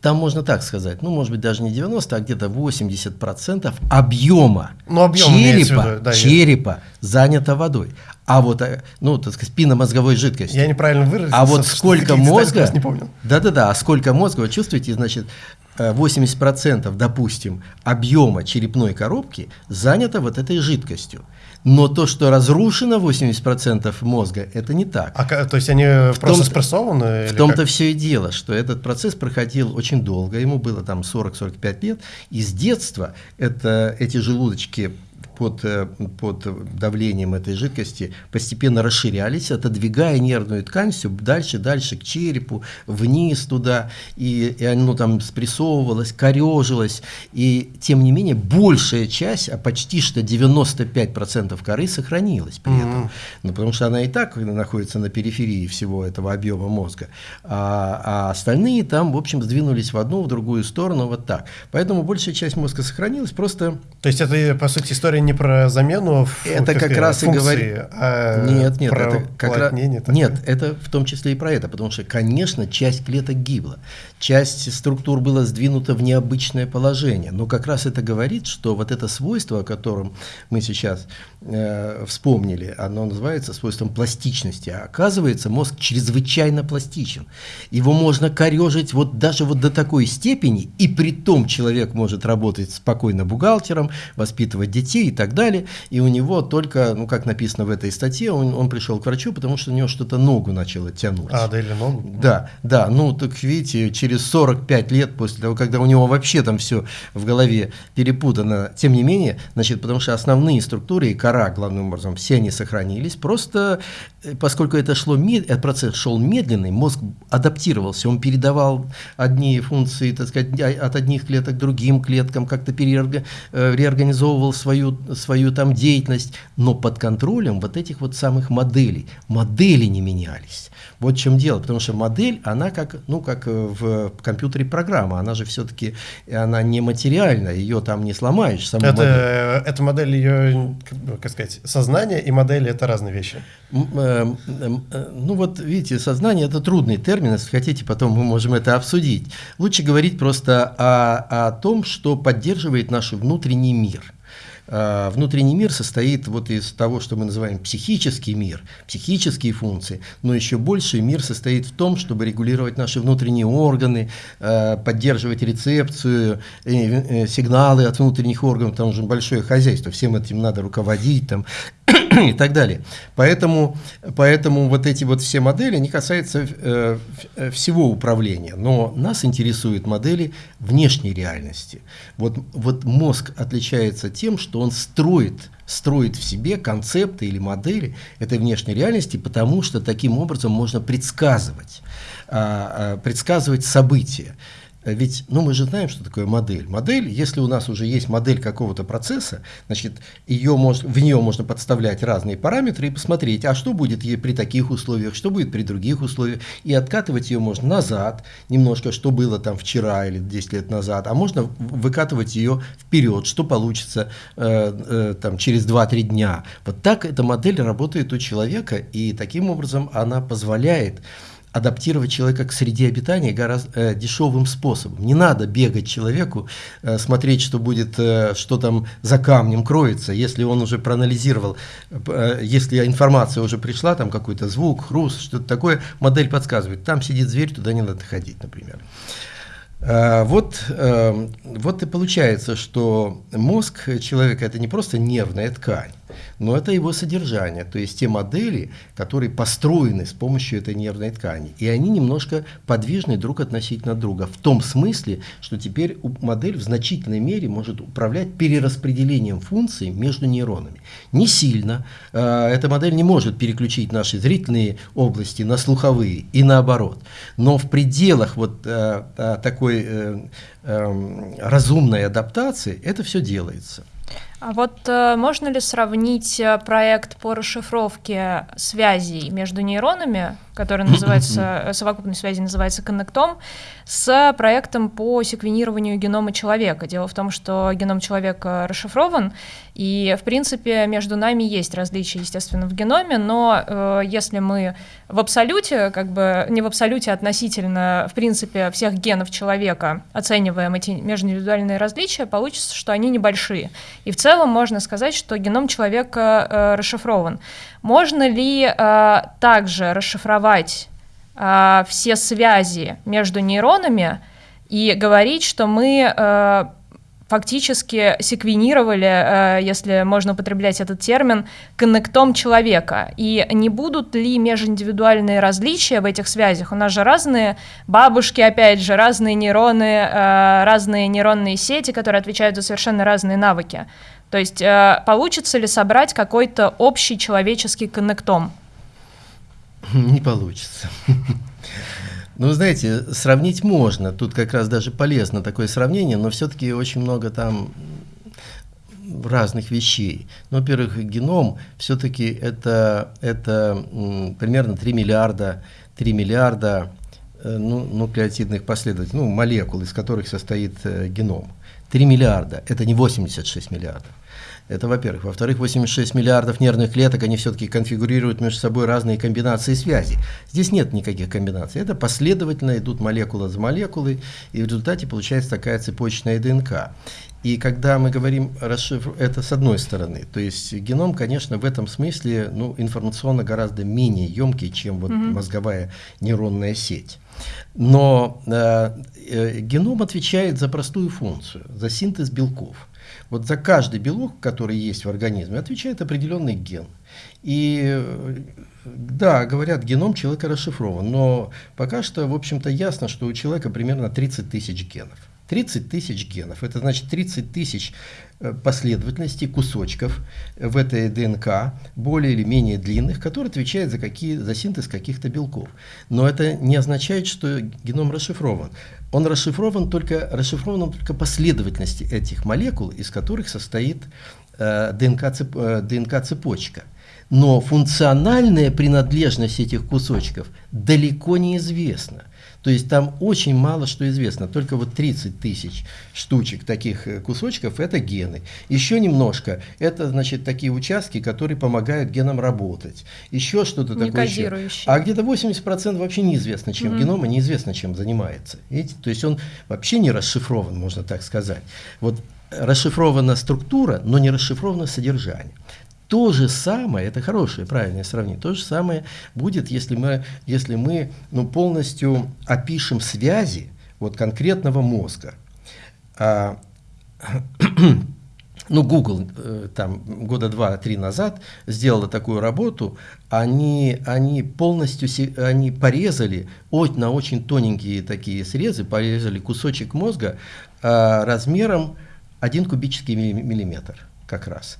Там можно так сказать, ну, может быть, даже не 90, а где-то 80% объема ну, объем черепа, виду, да, черепа занято водой. А вот, э, ну, так сказать, спинномозговой жидкости. Я неправильно выразился. А вот сколько мозга... Не помню. Да-да-да, а сколько мозга, вы чувствуете, значит, 80%, э, допустим, объема черепной коробки занято вот этой жидкостью. Но то, что разрушено 80% мозга, это не так. А, то есть они в просто том, спрессованы? В том-то все и дело, что этот процесс проходил очень долго, ему было там 40-45 лет, и с детства это, эти желудочки под, э, под давлением этой жидкости постепенно расширялись, отодвигая нервную ткань все дальше, дальше к черепу, вниз туда, и, и оно там спрессовывалось, корежилось, и тем не менее большая часть, а почти что 95% коры сохранилась при этом, mm-hmm. ну, потому что она и так находится на периферии всего этого объема мозга, а, а остальные там, в общем, сдвинулись в одну, в другую сторону, вот так. Поэтому большая часть мозга сохранилась, просто... То есть это, по сути, история не про замену это как, как раз функции, и говорит а нет нет про это как раз нет это в том числе и про это потому что конечно часть клеток гибла часть структур была сдвинута в необычное положение. Но как раз это говорит что вот это свойство о котором мы сейчас э, вспомнили оно называется свойством пластичности а оказывается мозг чрезвычайно пластичен его можно корежить вот даже вот до такой степени и при том человек может работать спокойно бухгалтером воспитывать детей так далее. И у него только, ну как написано в этой статье, он, он пришел к врачу, потому что у него что-то ногу начало тянуть. А, да или ногу? Да, да, ну так видите, через 45 лет после того, когда у него вообще там все в голове перепутано, тем не менее, значит, потому что основные структуры и кора, главным образом, все они сохранились, просто э, поскольку это шло, этот процесс шел медленный, мозг адаптировался, он передавал одни функции, так сказать, а, от одних клеток к другим клеткам, как-то переорга, э, реорганизовывал свою свою там деятельность, но под контролем вот этих вот самых моделей. Модели не менялись. Вот в чем дело, потому что модель, она как, ну, как э, в компьютере программа, она же все-таки, она не материальна, ее там не сломаешь. Саму это, модель. эта модель, ее, как сказать, сознание и модель это разные вещи. Э, э, ну вот, видите, сознание это трудный термин, если хотите, потом мы можем это обсудить. Лучше говорить просто о, о том, что поддерживает наш внутренний мир – внутренний мир состоит вот из того, что мы называем психический мир, психические функции, но еще больше мир состоит в том, чтобы регулировать наши внутренние органы, а, поддерживать рецепцию, э, э, сигналы от внутренних органов, там уже большое хозяйство, всем этим надо руководить, там, и так далее. Поэтому, поэтому вот эти вот все модели, они касаются э, всего управления, но нас интересуют модели внешней реальности. Вот, вот мозг отличается тем, что он строит, строит в себе концепты или модели этой внешней реальности, потому что таким образом можно предсказывать, э, предсказывать события. Ведь, ну, мы же знаем, что такое модель. Модель, если у нас уже есть модель какого-то процесса, значит, ее мож, в нее можно подставлять разные параметры и посмотреть, а что будет при таких условиях, что будет при других условиях, и откатывать ее можно назад, немножко, что было там вчера или 10 лет назад, а можно выкатывать ее вперед, что получится э, э, там через 2-3 дня. Вот так эта модель работает у человека, и таким образом она позволяет адаптировать человека к среде обитания гораздо э, дешевым способом. Не надо бегать человеку, э, смотреть, что будет, э, что там за камнем кроется. Если он уже проанализировал, э, если информация уже пришла, там какой-то звук, хруст, что-то такое, модель подсказывает, там сидит зверь, туда не надо ходить, например. Э, вот, э, вот и получается, что мозг человека это не просто нервная ткань, но это его содержание, то есть те модели, которые построены с помощью этой нервной ткани. И они немножко подвижны друг относительно друга, в том смысле, что теперь модель в значительной мере может управлять перераспределением функций между нейронами. Не сильно, э, эта модель не может переключить наши зрительные области на слуховые и наоборот. Но в пределах вот э, э, такой разумной адаптации это все делается. А вот э, можно ли сравнить э, проект по расшифровке связей между нейронами, который называется, э, совокупной связи называется коннектом, с проектом по секвенированию генома человека? Дело в том, что геном человека расшифрован, и, в принципе, между нами есть различия, естественно, в геноме, но э, если мы в абсолюте, как бы не в абсолюте, а относительно, в принципе, всех генов человека оцениваем эти межиндивидуальные различия, получится, что они небольшие. И в целом целом можно сказать, что геном человека э, расшифрован. Можно ли э, также расшифровать э, все связи между нейронами и говорить, что мы э, фактически секвенировали, э, если можно употреблять этот термин, коннектом человека. И не будут ли межиндивидуальные различия в этих связях? У нас же разные бабушки, опять же, разные нейроны, э, разные нейронные сети, которые отвечают за совершенно разные навыки. То есть э, получится ли собрать какой-то общий человеческий коннектом? Не получится. Ну, знаете, сравнить можно. Тут как раз даже полезно такое сравнение, но все-таки очень много там разных вещей. Ну, во-первых, геном все-таки это, это примерно 3 миллиарда, 3 миллиарда ну, нуклеотидных последователей, ну, молекул, из которых состоит э, геном. 3 миллиарда, это не 86 миллиардов. Это во-первых. Во-вторых, 86 миллиардов нервных клеток, они все-таки конфигурируют между собой разные комбинации связей. Здесь нет никаких комбинаций. Это последовательно идут молекула за молекулой, и в результате получается такая цепочная ДНК. И когда мы говорим расшифр, это с одной стороны. То есть геном, конечно, в этом смысле ну, информационно гораздо менее емкий, чем вот mm-hmm. мозговая нейронная сеть. Но э, э, геном отвечает за простую функцию, за синтез белков. Вот за каждый белок, который есть в организме, отвечает определенный ген. И да, говорят, геном человека расшифрован, но пока что, в общем-то, ясно, что у человека примерно 30 тысяч генов. 30 тысяч генов. Это значит 30 тысяч э, последовательностей, кусочков в этой ДНК, более или менее длинных, которые отвечают за, какие, за синтез каких-то белков. Но это не означает, что геном расшифрован. Он расшифрован только, расшифрован только последовательности этих молекул, из которых состоит э, ДНК-цепочка. ДНК Но функциональная принадлежность этих кусочков далеко не известна. То есть там очень мало что известно. Только вот 30 тысяч штучек таких э, кусочков – это гены. Еще немножко – это, значит, такие участки, которые помогают генам работать. Еще что-то такое. Еще. А где-то 80% вообще неизвестно, чем mm-hmm. геном, и неизвестно, чем занимается. Видите? То есть он вообще не расшифрован, можно так сказать. Вот расшифрована структура, но не расшифровано содержание. То же самое, это хорошее, правильное сравнение, то же самое будет, если мы, если мы ну, полностью опишем связи вот, конкретного мозга. А, ну, Google э, там года два-три назад сделала такую работу, они, они полностью они порезали на очень тоненькие такие срезы, порезали кусочек мозга а, размером 1 кубический миллиметр как раз.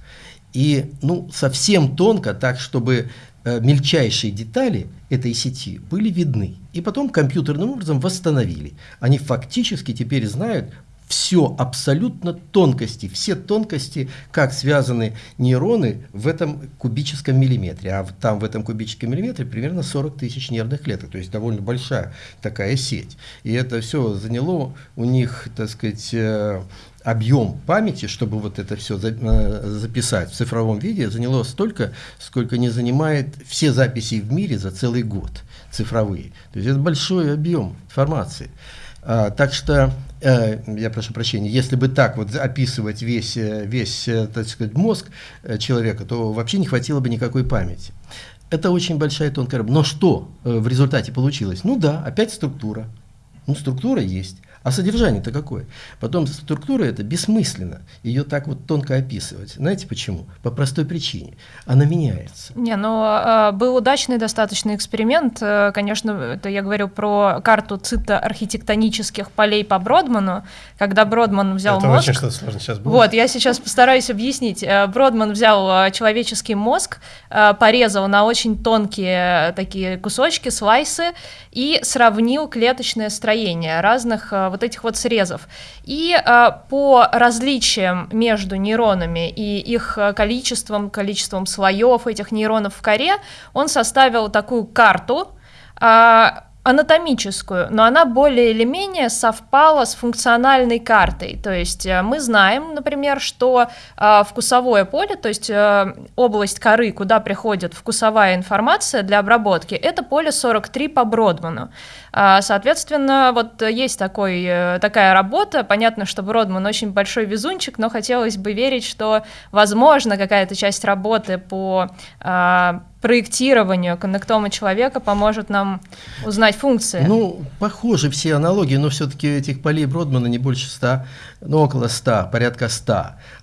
И ну, совсем тонко, так чтобы э, мельчайшие детали этой сети были видны. И потом компьютерным образом восстановили. Они фактически теперь знают все абсолютно тонкости, все тонкости, как связаны нейроны в этом кубическом миллиметре. А там в этом кубическом миллиметре примерно 40 тысяч нервных клеток, то есть довольно большая такая сеть. И это все заняло у них, так сказать, э, объем памяти, чтобы вот это все э, записать в цифровом виде, заняло столько, сколько не занимает все записи в мире за целый год цифровые. То есть это большой объем информации. А, так что, э, я прошу прощения, если бы так вот описывать весь, э, весь так сказать, мозг человека, то вообще не хватило бы никакой памяти. Это очень большая тонкая работа. Но что в результате получилось? Ну да, опять структура. Ну, структура есть. А содержание-то какое? Потом структура это бессмысленно. Ее так вот тонко описывать. Знаете почему? По простой причине. Она меняется. Не, ну а, был удачный достаточно эксперимент. Э, конечно, это я говорю про карту цитоархитектонических полей по Бродману, когда Бродман взял это мозг. очень что-то сложно сейчас было. Вот, я сейчас постараюсь объяснить. Э, Бродман взял э, человеческий мозг, порезал на очень тонкие такие кусочки, слайсы, и сравнил клеточное строение разных вот этих вот срезов. И э, по различиям между нейронами и их количеством, количеством слоев этих нейронов в коре, он составил такую карту, э, анатомическую, но она более или менее совпала с функциональной картой. То есть э, мы знаем, например, что э, вкусовое поле, то есть э, область коры, куда приходит вкусовая информация для обработки, это поле 43 по Бродману. А, соответственно, вот есть такой, такая работа. Понятно, что Бродман очень большой везунчик, но хотелось бы верить, что, возможно, какая-то часть работы по а, проектированию коннектома человека поможет нам узнать функции. Ну, похожи все аналогии, но все-таки этих полей Бродмана не больше 100, ну, около 100, порядка 100.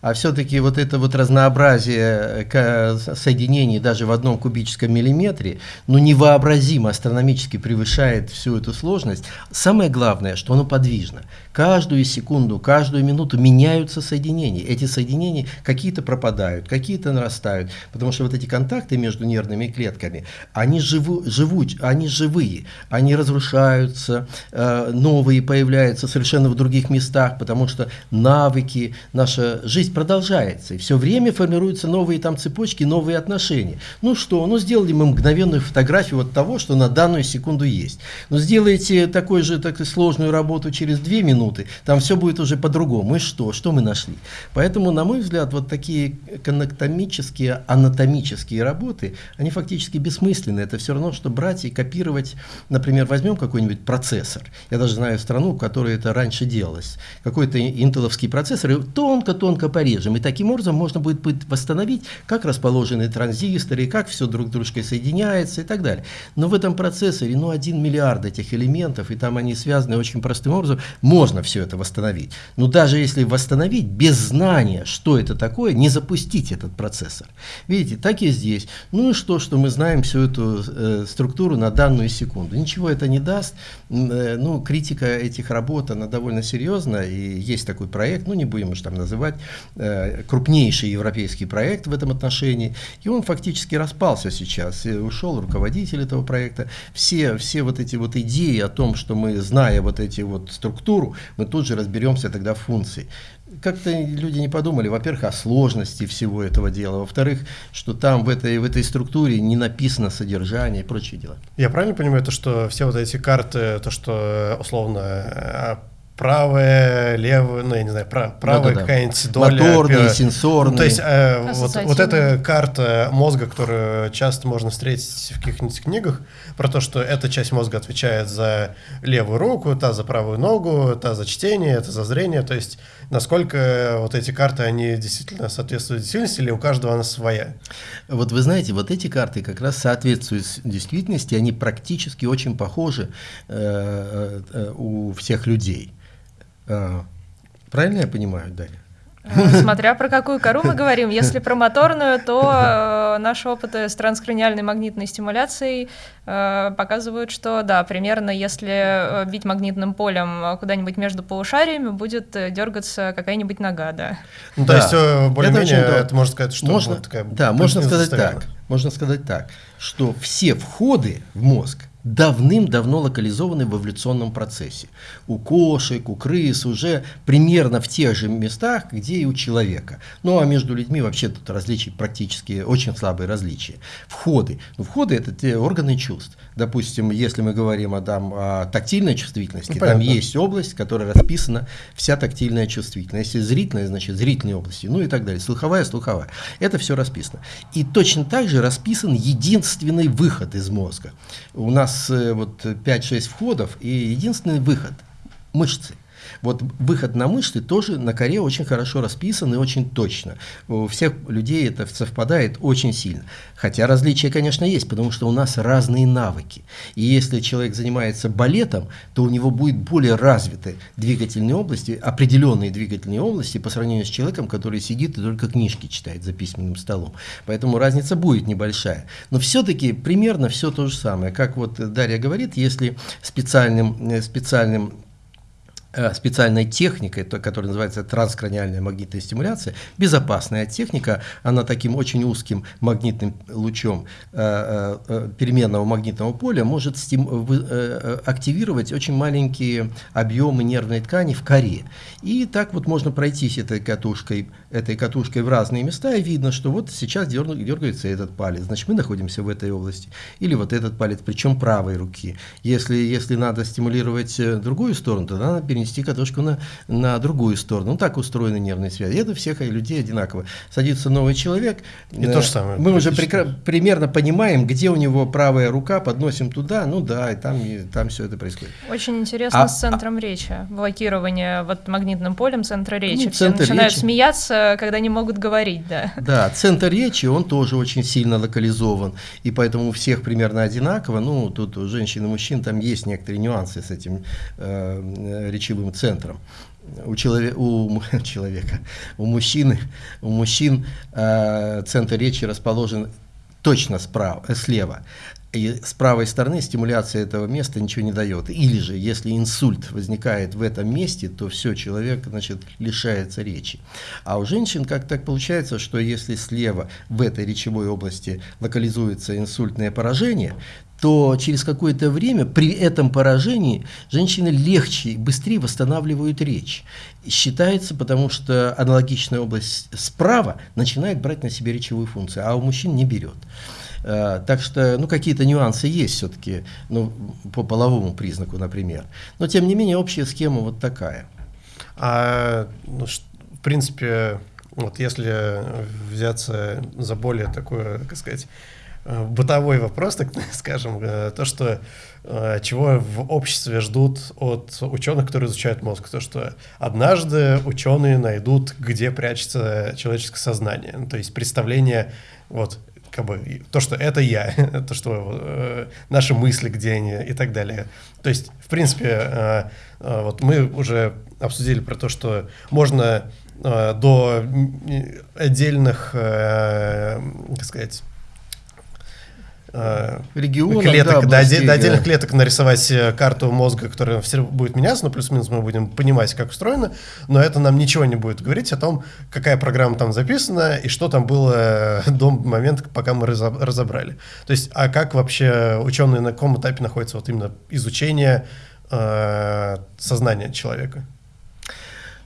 А все-таки вот это вот разнообразие э, соединений даже в одном кубическом миллиметре, ну, невообразимо астрономически превышает всю эту сложность. Самое главное, что оно подвижно. Каждую секунду, каждую минуту меняются соединения. Эти соединения какие-то пропадают, какие-то нарастают, потому что вот эти контакты между нервными клетками, они, живу, живут, они живые, они разрушаются, э, новые появляются совершенно в других местах, потому что навыки, наша жизнь продолжается, и все время формируются новые там цепочки, новые отношения. Ну что, ну сделали мы мгновенную фотографию вот того, что на данную секунду есть. Но сделайте такой же так, сложную работу через две минуты, там все будет уже по-другому. И что? Что мы нашли? Поэтому, на мой взгляд, вот такие коннектомические, анатомические работы, они фактически бессмысленны. Это все равно, что брать и копировать, например, возьмем какой-нибудь процессор. Я даже знаю страну, в которой это раньше делалось. Какой-то интеловский процессор, и тонко-тонко порежем. И таким образом можно будет восстановить, как расположены транзисторы, как все друг с дружкой соединяется и так далее. Но в этом процессоре, ну, один миллиард этих элементов, и там они связаны очень простым образом, можно все это восстановить. Но даже если восстановить, без знания, что это такое, не запустить этот процессор. Видите, так и здесь. Ну и что, что мы знаем всю эту э, структуру на данную секунду. Ничего это не даст. Э, ну, критика этих работ, она довольно серьезная. И есть такой проект, ну не будем уж там называть, э, крупнейший европейский проект в этом отношении. И он фактически распался сейчас. И ушел руководитель этого проекта. Все, все вот эти вот идеи о том, что мы, зная вот эти вот структуру, мы тут же разберемся тогда в функции. Как-то люди не подумали, во-первых, о сложности всего этого дела, во-вторых, что там в этой, в этой структуре не написано содержание и прочие дела. Я правильно понимаю, то, что все вот эти карты, то, что условно э, правая, левая, ну, я не знаю, прав, правая да, да, какая-нибудь доля. Моторные, сенсорные. Ну, то есть э, вот, вот эта карта мозга, которую часто можно встретить в каких-нибудь книгах, про то, что эта часть мозга отвечает за левую руку, та за правую ногу, та за чтение, это за зрение, то есть насколько вот эти карты, они действительно соответствуют действительности или у каждого она своя? Вот вы знаете, вот эти карты как раз соответствуют действительности, они практически очень похожи э, э, э у всех людей. А, правильно я понимаю, Дарья? Э, смотря про какую кору мы говорим. Если про моторную, то э, наши опыты с транскраниальной магнитной стимуляцией э, показывают, что да, примерно если э, бить магнитным полем куда-нибудь между полушариями, будет дергаться какая-нибудь нога, да. Ну, то Да. есть, э, более-менее, Это это, можно сказать, что можно, вот такая да, можно сказать так. Можно сказать так, что все входы в мозг давным-давно локализованы в эволюционном процессе. У кошек, у крыс уже примерно в тех же местах, где и у человека. Ну а между людьми вообще тут различий практически очень слабые различия. Входы. Ну, входы это те органы чувств. Допустим, если мы говорим о, там, о тактильной чувствительности, Ну, там понятно. есть область, в которой расписана вся тактильная чувствительность. Если зрительная, значит зрительные области, ну и так далее. Слуховая, слуховая. Это все расписано. И точно так же расписан единственный выход из мозга. У нас э, вот 5-6 входов и единственный выход – мышцы. Вот выход на мышцы тоже на коре очень хорошо расписан и очень точно. У всех людей это совпадает очень сильно. Хотя различия, конечно, есть, потому что у нас разные навыки. И если человек занимается балетом, то у него будет более развиты двигательные области, определенные двигательные области по сравнению с человеком, который сидит и только книжки читает за письменным столом. Поэтому разница будет небольшая. Но все-таки примерно все то же самое. Как вот Дарья говорит, если специальным, э, специальным специальной техникой, то- которая называется транскраниальная магнитная стимуляция, безопасная техника, она таким очень узким магнитным лучом э, э, э, переменного магнитного поля может э, э, активировать очень маленькие объемы нервной ткани в коре. И так вот можно пройтись этой катушкой, этой катушкой в разные места, и видно, что вот сейчас дерну- дергается этот палец, значит мы находимся в этой области. Или вот этот палец, причем правой руки. Если, если надо стимулировать э, другую сторону, то надо перенести катушку на, на другую сторону. Ну, так устроены нервные связи. Это всех людей одинаково. Садится новый человек. И э, то же самое Мы уже примерно понимаем, где у него правая рука, подносим туда, ну да, и там, и там все это происходит. Очень интересно А- с центром речи. Блокирование вот магнитным полем центра речи. Ну, Все начинают речи. смеяться, когда не могут говорить, да. Да, центр речи, он тоже очень сильно локализован, и поэтому у всех примерно одинаково, ну, тут у женщин и мужчин там есть некоторые нюансы с этим э, речевым центром. У, челове- у человека, у мужчины, у мужчин э, центр речи расположен точно справа, э, слева. И с правой стороны стимуляция этого места ничего не дает. Или же, если инсульт возникает в этом месте, то все, человек значит, лишается речи. А у женщин как так получается, что если слева в этой речевой области локализуется инсультное поражение, то через какое-то время при этом поражении женщины легче и быстрее восстанавливают речь. Считается, потому что аналогичная область справа начинает брать на себя речевую функцию, а у мужчин не берет. Э, Так что, ну, какие-то нюансы есть все-таки, ну, по половому признаку, например. Но, тем не менее, общая схема вот такая. А, ну, в принципе, вот если взяться за более такой, как сказать, э, бытовой вопрос, так скажем, э, то, что чего в обществе ждут от ученых, которые изучают мозг, то, что однажды ученые найдут, где прячется человеческое сознание, Ну, то есть представление, вот, как бы, то, что это я, то, что э, наши мысли, где они и так далее. То есть, в принципе, э, э, вот мы уже обсудили про то, что можно э, до отдельных, э, как сказать, Регионов, клеток, да, до, областей, до отдельных да. клеток нарисовать э, карту мозга, которая все будет меняться, но плюс-минус мы будем понимать, как устроено, но это нам ничего не будет говорить о том, какая программа там записана и что там было э, до момента, пока мы разоб- разобрали. То есть, а как вообще ученые на каком этапе находятся вот именно изучение э, сознания человека?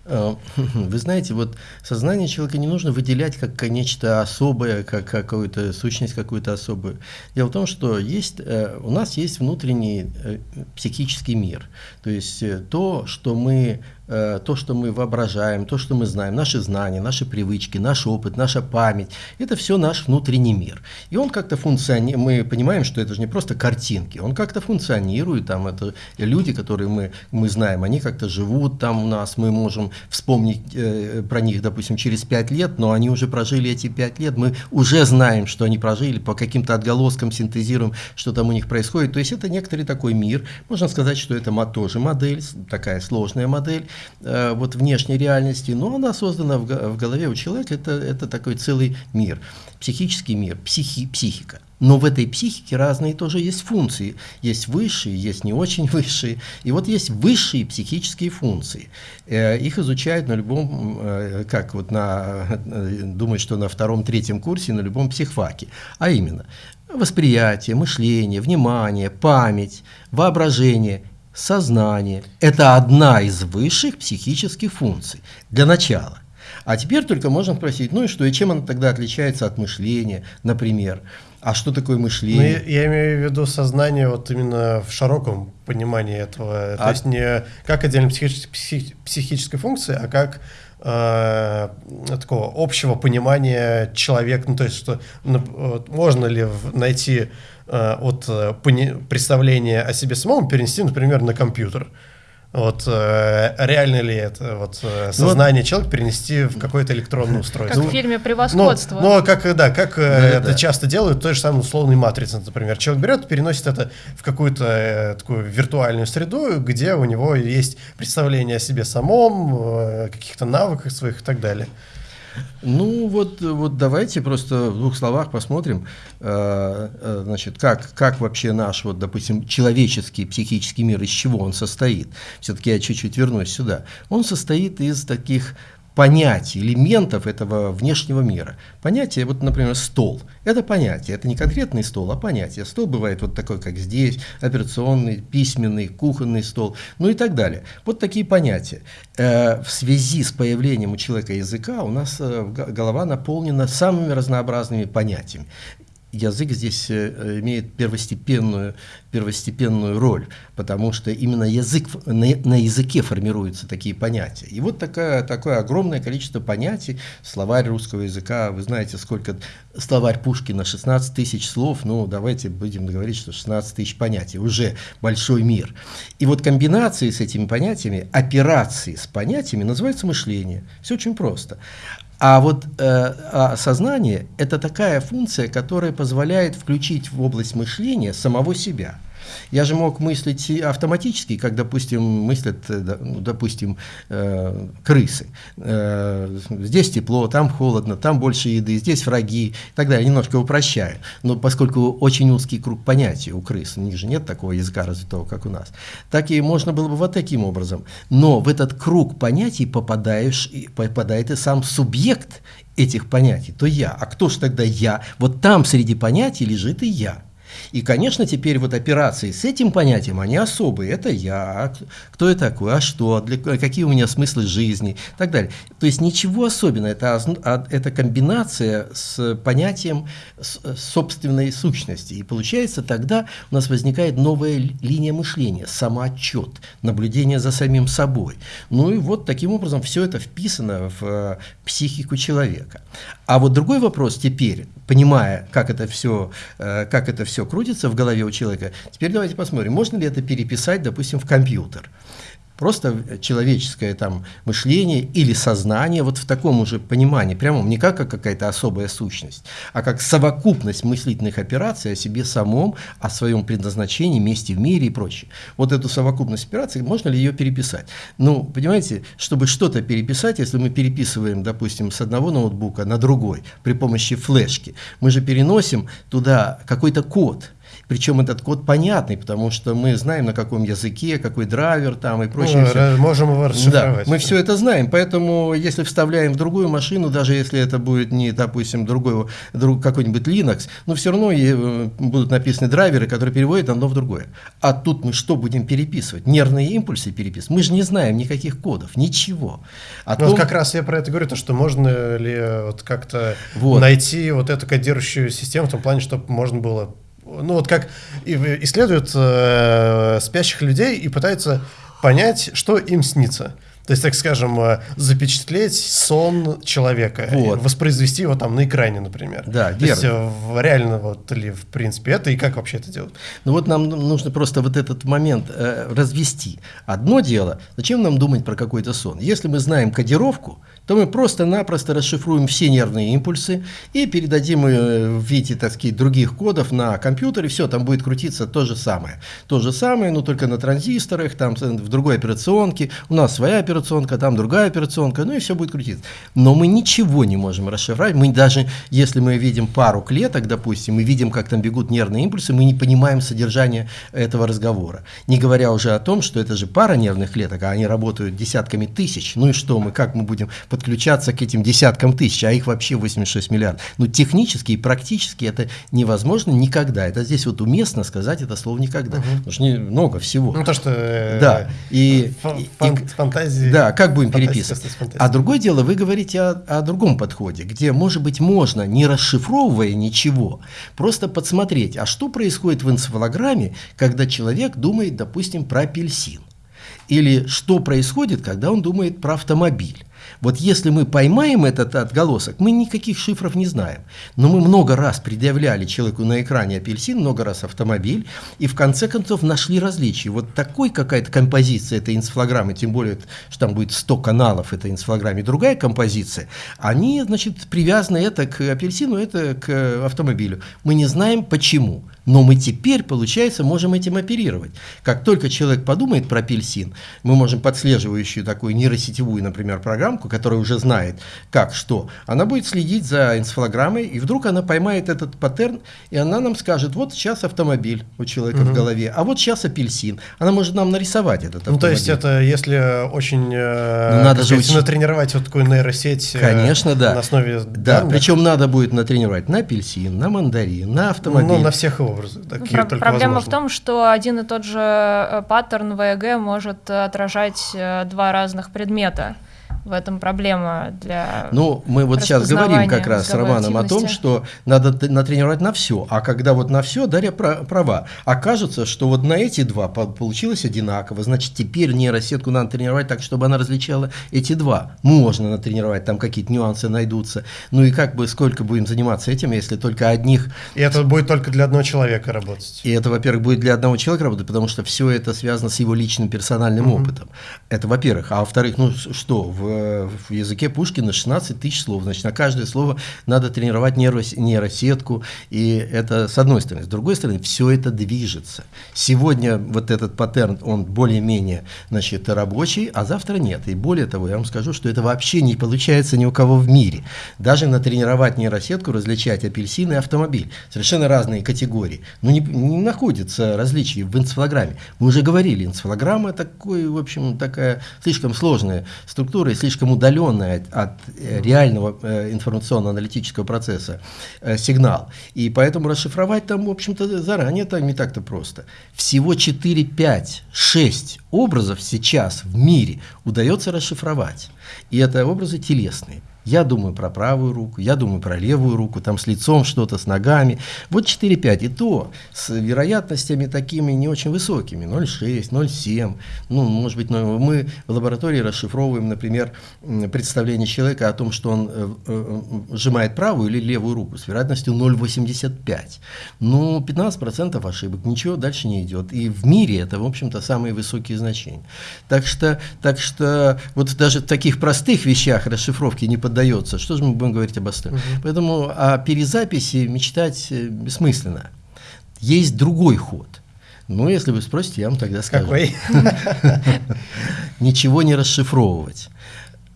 Э, Вы знаете, вот сознание человека не нужно выделять как нечто особое, как какую-то сущность какую-то особую. Дело в том, что есть, э, у нас есть внутренний э, психический мир. То есть то, что мы то, что мы воображаем, то, что мы знаем, наши знания, наши привычки, наш опыт, наша память, это все наш внутренний мир. И он как-то функционирует, мы понимаем, что это же не просто картинки, он как-то функционирует, там это люди, которые мы, мы знаем, они как-то живут там у нас, мы можем вспомнить э, про них, допустим, через пять лет, но они уже прожили эти пять лет, мы уже знаем, что они прожили, по каким-то отголоскам синтезируем, что там у них происходит. То есть это некоторый такой мир, можно сказать, что это тоже модель, такая сложная модель, э, вот внешней реальности, но она создана в, в голове у человека, это, это такой целый мир, психический мир, психи, психика. Но в этой психике разные тоже есть функции. Есть высшие, есть не очень высшие. И вот есть высшие психические функции. Э, их изучают на любом, э, как вот на, думаю, что на втором-третьем курсе, на любом психфаке. А именно, восприятие, мышление, внимание, память, воображение, сознание. Это одна из высших психических функций. Для начала. А теперь только можно спросить, ну и что, и чем она тогда отличается от мышления, например? А что такое мышление? Ну, я, я имею в виду сознание вот именно в широком понимании этого. А... То есть не как отдельно психической, псих, психической функции, а как э, такого общего понимания человека. Ну, то есть, что ну, можно ли найти от э, представления о себе самом перенести, например, на компьютер. Вот э, реально ли это вот э, ну сознание вот, человека перенести в какое-то электронное устройство? Как в фильме «Превосходство». Ну, ну как, да, как э, да, это да. часто делают, той же самой условной матрицы, например. Человек берет, переносит это в какую-то э, такую виртуальную среду, где у него есть представление о себе самом, э, каких-то навыках своих и так далее. Ну вот, вот давайте просто в двух словах посмотрим, э, э, значит, как, как вообще наш, вот, допустим, человеческий психический мир, из чего он состоит. Все-таки я чуть-чуть вернусь сюда. Он состоит из таких понятий, элементов этого внешнего мира. Понятие, вот, например, стол. Это понятие, это не конкретный стол, а понятие. Стол бывает вот такой, как здесь, операционный, письменный, кухонный стол, ну и так далее. Вот такие понятия. Э, в связи с появлением у человека языка у нас э, голова наполнена самыми разнообразными понятиями язык здесь э, имеет первостепенную, первостепенную роль, потому что именно язык, на, на языке формируются такие понятия. И вот такое, такое огромное количество понятий, словарь русского языка, вы знаете, сколько словарь Пушкина, 16 тысяч слов, ну давайте будем говорить, что 16 тысяч понятий, уже большой мир. И вот комбинации с этими понятиями, операции с понятиями называется мышление. Все очень просто. А вот э, а сознание – это такая функция, которая позволяет включить в область мышления самого себя – я же мог мыслить автоматически, как, допустим, мыслят, э, ну, допустим, э, крысы. Э, здесь тепло, там холодно, там больше еды, здесь враги и так далее. Немножко упрощаю. Но поскольку очень узкий круг понятий у крыс, у них же нет такого языка развитого, как у нас, так и можно было бы вот таким образом. Но в этот круг понятий попадаешь, попадает и сам субъект этих понятий, то я. А кто же тогда я? Вот там среди понятий лежит и я. И, конечно, теперь вот операции с этим понятием, они особые. Это я, кто я такой, а что, для, какие у меня смыслы жизни и так далее. То есть ничего особенного, это, а, это комбинация с понятием собственной сущности. И получается тогда у нас возникает новая линия мышления, самоотчет, наблюдение за самим собой. Ну и вот таким образом все это вписано в э, психику человека. А вот другой вопрос теперь, понимая, как это все, э, как это все крутится в голове у человека, теперь давайте посмотрим, можно ли это переписать, допустим, в компьютер просто человеческое там мышление или сознание вот в таком уже понимании, прямо не как, как какая-то особая сущность, а как совокупность мыслительных операций о себе самом, о своем предназначении, месте в мире и прочее. Вот эту совокупность операций, можно ли ее переписать? Ну, понимаете, чтобы что-то переписать, если мы переписываем, допустим, с одного ноутбука на другой при помощи флешки, мы же переносим туда какой-то код, причем этот код понятный, потому что мы знаем, на каком языке, какой драйвер там и прочее. Ну, можем его расшифровать. Да, мы все это знаем. Поэтому, если вставляем в другую машину, даже если это будет не, допустим, другой, друг, какой-нибудь Linux, но все равно э, будут написаны драйверы, которые переводят одно в другое. А тут мы что будем переписывать? Нервные импульсы переписывать? Мы же не знаем никаких кодов, ничего. А том... вот как раз я про это говорю, то, что можно ли вот как-то вот. найти вот эту кодирующую систему в том плане, чтобы можно было ну вот как исследуют э, спящих людей и пытаются понять, что им снится. То есть, так скажем, э, запечатлеть сон человека, вот. воспроизвести его там на экране, например. Да, То есть, э, реально вот ли, в принципе, это и как вообще это делать? Ну вот нам нужно просто вот этот момент э, развести. Одно дело, зачем нам думать про какой-то сон? Если мы знаем кодировку, то мы просто-напросто расшифруем все нервные импульсы и передадим в виде, так других кодов на компьютер, и все, там будет крутиться то же самое. То же самое, но только на транзисторах, там в другой операционке, у нас своя операционка, там другая операционка, ну и все будет крутиться. Но мы ничего не можем расшифровать. Мы даже, если мы видим пару клеток, допустим, мы видим, как там бегут нервные импульсы, мы не понимаем содержание этого разговора. Не говоря уже о том, что это же пара нервных клеток, а они работают десятками тысяч. Ну и что мы, как мы будем подключаться к этим десяткам тысяч, а их вообще 86 миллиардов. Ну технически и практически это невозможно никогда. Это здесь вот уместно сказать это слово никогда. Угу. Потому что много всего. Ну то, что... Э, да. И, фан, и, фантазии... Да, как будем переписывать. А другое дело, вы говорите о, о другом подходе, где, может быть, можно, не расшифровывая ничего, просто подсмотреть, а что происходит в энцефалограмме, когда человек думает, допустим, про апельсин. Или что происходит, когда он думает про автомобиль. Вот если мы поймаем этот отголосок, мы никаких шифров не знаем. Но мы много раз предъявляли человеку на экране апельсин, много раз автомобиль, и в конце концов нашли различия. Вот такой какая-то композиция этой инсфлограммы, тем более, что там будет 100 каналов этой инсфлограмме, другая композиция, они, значит, привязаны это к апельсину, это к автомобилю. Мы не знаем почему. Но мы теперь, получается, можем этим оперировать. Как только человек подумает про апельсин, мы можем подслеживающую такую нейросетевую, например, программку, которая уже знает, как, что, она будет следить за энцефалограммой, и вдруг она поймает этот паттерн, и она нам скажет, вот сейчас автомобиль у человека угу. в голове, а вот сейчас апельсин. Она может нам нарисовать этот автомобиль. Ну, то есть это, если очень э, ну, надо же сказать, натренировать вот такую нейросеть э, Конечно, да. на основе Да, данных. причем надо будет натренировать на апельсин, на мандарин, на автомобиль. Ну, на всех его образы. Такие Про- проблема возможно. в том, что один и тот же э, паттерн ВЭГ может отражать э, два разных предмета в этом проблема для Ну, мы вот сейчас говорим как раз с Романом о том, что надо натренировать на все, а когда вот на все Дарья права, окажется, что вот на эти два получилось одинаково, значит, теперь нейросетку надо тренировать так, чтобы она различала эти два. Можно натренировать, там какие-то нюансы найдутся. Ну и как бы сколько будем заниматься этим, если только одних... И это будет только для одного человека работать. И это, во-первых, будет для одного человека работать, потому что все это связано с его личным персональным угу. опытом. Это во-первых. А во-вторых, ну что, в в языке Пушкина 16 тысяч слов. Значит, на каждое слово надо тренировать нейросетку. И это с одной стороны. С другой стороны, все это движется. Сегодня вот этот паттерн, он более-менее значит, рабочий, а завтра нет. И более того, я вам скажу, что это вообще не получается ни у кого в мире. Даже натренировать нейросетку, различать апельсин и автомобиль. Совершенно разные категории. Но не, не находится различий в энцефалограмме. Мы уже говорили, энцефалограмма такой, в общем, такая слишком сложная структура, слишком удаленный от, от э, реального э, информационно-аналитического процесса э, сигнал. И поэтому расшифровать там, в общем-то, заранее это не так-то просто. Всего 4, 5, 6 образов сейчас в мире удается расшифровать. И это образы телесные. Я думаю про правую руку, я думаю про левую руку, там с лицом что-то, с ногами. Вот 4-5, и то с вероятностями такими не очень высокими, 0,6, 0,7. Ну, может быть, мы в лаборатории расшифровываем, например, представление человека о том, что он э, э, сжимает правую или левую руку с вероятностью 0,85. Ну, 15% ошибок, ничего дальше не идет. И в мире это, в общем-то, самые высокие значения. Так что, так что вот даже в таких простых вещах расшифровки не поддаются поддается. Что же мы будем говорить об остальном? Угу. Поэтому о перезаписи мечтать э, бессмысленно. Есть другой ход. Ну, если вы спросите, я вам тогда скажу. Какой? Ничего не расшифровывать.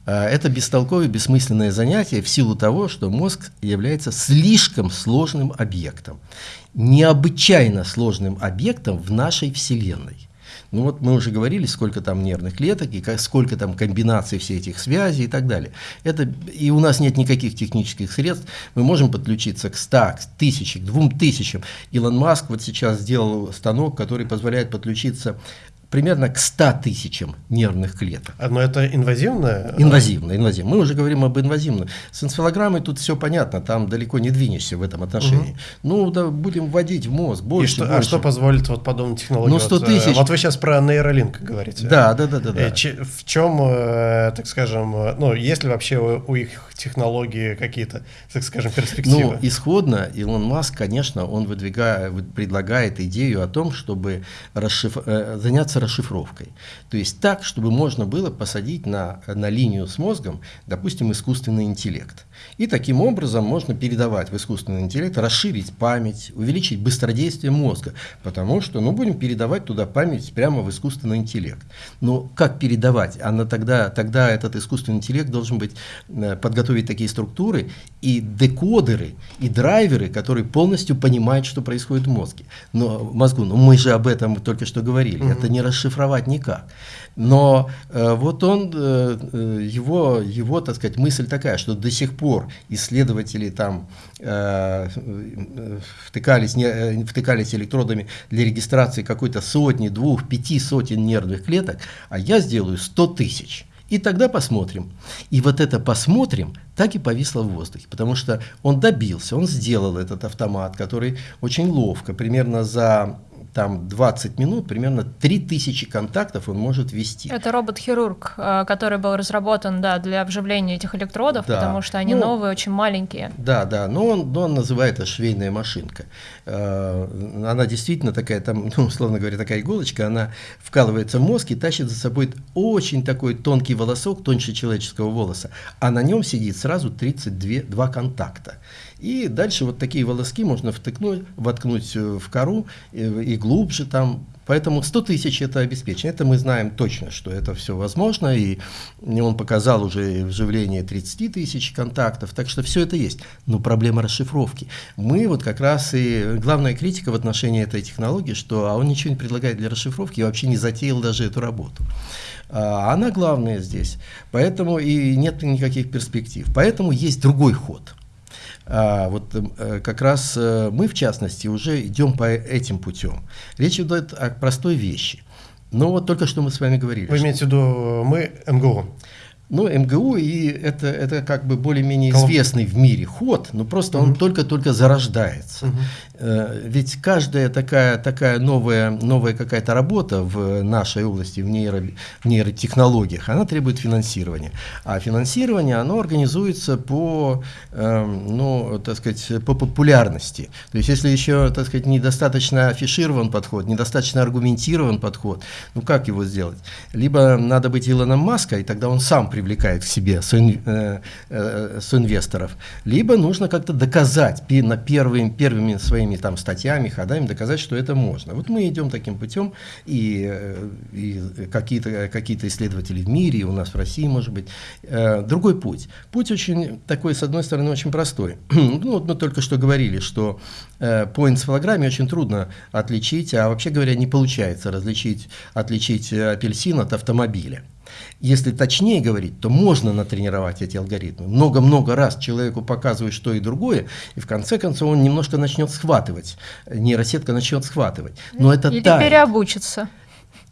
А, это бестолковое, бессмысленное занятие в силу того, что мозг является слишком сложным объектом. Необычайно сложным объектом в нашей Вселенной. Ну вот мы уже говорили, сколько там нервных клеток, и как, сколько там комбинаций всех этих связей и так далее. Это, и у нас нет никаких технических средств. Мы можем подключиться к 100, к 1000, к 2000. Илон Маск вот сейчас сделал станок, который позволяет подключиться примерно к 100 тысячам нервных клеток. А, но это инвазивно? Инвазивно, инвазивно. Мы уже говорим об инвазивном. С энцефалограммой тут все понятно, там далеко не двинешься в этом отношении. Угу. Ну, да, будем вводить в мозг больше, И что, больше. А что позволит вот подобная технология? Ну, 100 тысяч. Вот, вы сейчас про нейролинк говорите. Да, да, да. да, да. В чем, э, так скажем, э, ну, есть ли вообще у их технологии какие-то, так скажем, перспективы? Ну, исходно Илон Маск, конечно, он выдвигает, предлагает идею о том, чтобы расшиф... Э, заняться расшифровкой. То есть так, чтобы можно было посадить на, на линию с мозгом, допустим, искусственный интеллект. И таким образом можно передавать в искусственный интеллект, расширить память, увеличить быстродействие мозга, потому что, ну, будем передавать туда память прямо в искусственный интеллект. Но как передавать? Она тогда, тогда этот искусственный интеллект должен быть, э, подготовить такие структуры и декодеры, и драйверы, которые полностью понимают, что происходит в мозге. Но, в мозгу. Но мы же об этом только что говорили. Mm-hmm. Это не расшифровать никак. Но э, вот он, э, э, его, его, так сказать, мысль такая, что до сих пор исследователи там э, втыкались, не, э, втыкались электродами для регистрации какой-то сотни, двух, пяти сотен нервных клеток, а я сделаю сто тысяч. И тогда посмотрим. И вот это посмотрим так и повисло в воздухе, потому что он добился, он сделал этот автомат, который очень ловко, примерно за там 20 минут, примерно 3000 контактов он может вести. Это робот-хирург, э, который был разработан да, для обживления этих электродов, да. потому что они ну, новые, очень маленькие. Да, да, но он, но он называет это швейная машинка. Э, она действительно такая, там, ну, условно говоря, такая иголочка, она вкалывается в мозг и тащит за собой очень такой тонкий волосок, тоньше человеческого волоса, а на нем сидит сразу 32 два контакта. И дальше вот такие волоски можно втыкнуть, воткнуть э, в кору и, э, и глубже там. Поэтому 100 тысяч это обеспечено. Это мы знаем точно, что это все возможно. И он показал уже вживление 30 тысяч контактов. Так что все это есть. Но проблема расшифровки. Мы вот как раз и главная критика в отношении этой технологии, что а он ничего не предлагает для расшифровки и вообще не затеял даже эту работу. А она главная здесь. Поэтому и нет никаких перспектив. Поэтому есть другой ход – а, вот э, как раз э, мы, в частности, уже идем по этим путем. Речь идет о простой вещи. Но вот только что мы с вами говорили. Вы имеете в виду э, мы МГУ? Ну, МГУ, и это, это как бы более-менее известный в мире ход, но просто он только-только зарождается. Угу. Ведь каждая такая, такая новая, новая какая-то работа в нашей области, в, нейро, в нейротехнологиях, она требует финансирования. А финансирование, оно организуется по, э, ну, так сказать, по популярности. То есть, если еще, так сказать, недостаточно афиширован подход, недостаточно аргументирован подход, ну, как его сделать? Либо надо быть Илоном Маска, и тогда он сам приведет привлекает к себе э, э, инвесторов, либо нужно как-то доказать на первыми, первыми своими там статьями, ходами, доказать, что это можно. Вот мы идем таким путем, и, э, и какие-то какие исследователи в мире, и у нас в России, может быть, другой путь. Путь очень такой, с одной стороны, очень простой. ну, вот мы только что говорили, что по энцефалограмме очень трудно отличить, а вообще говоря, не получается различить, отличить апельсин от автомобиля. Если точнее говорить, то можно натренировать эти алгоритмы. Много-много раз человеку показывать что и другое, и в конце концов он немножко начнет схватывать. Нейросетка начнет схватывать. Но это Или тает. переобучится.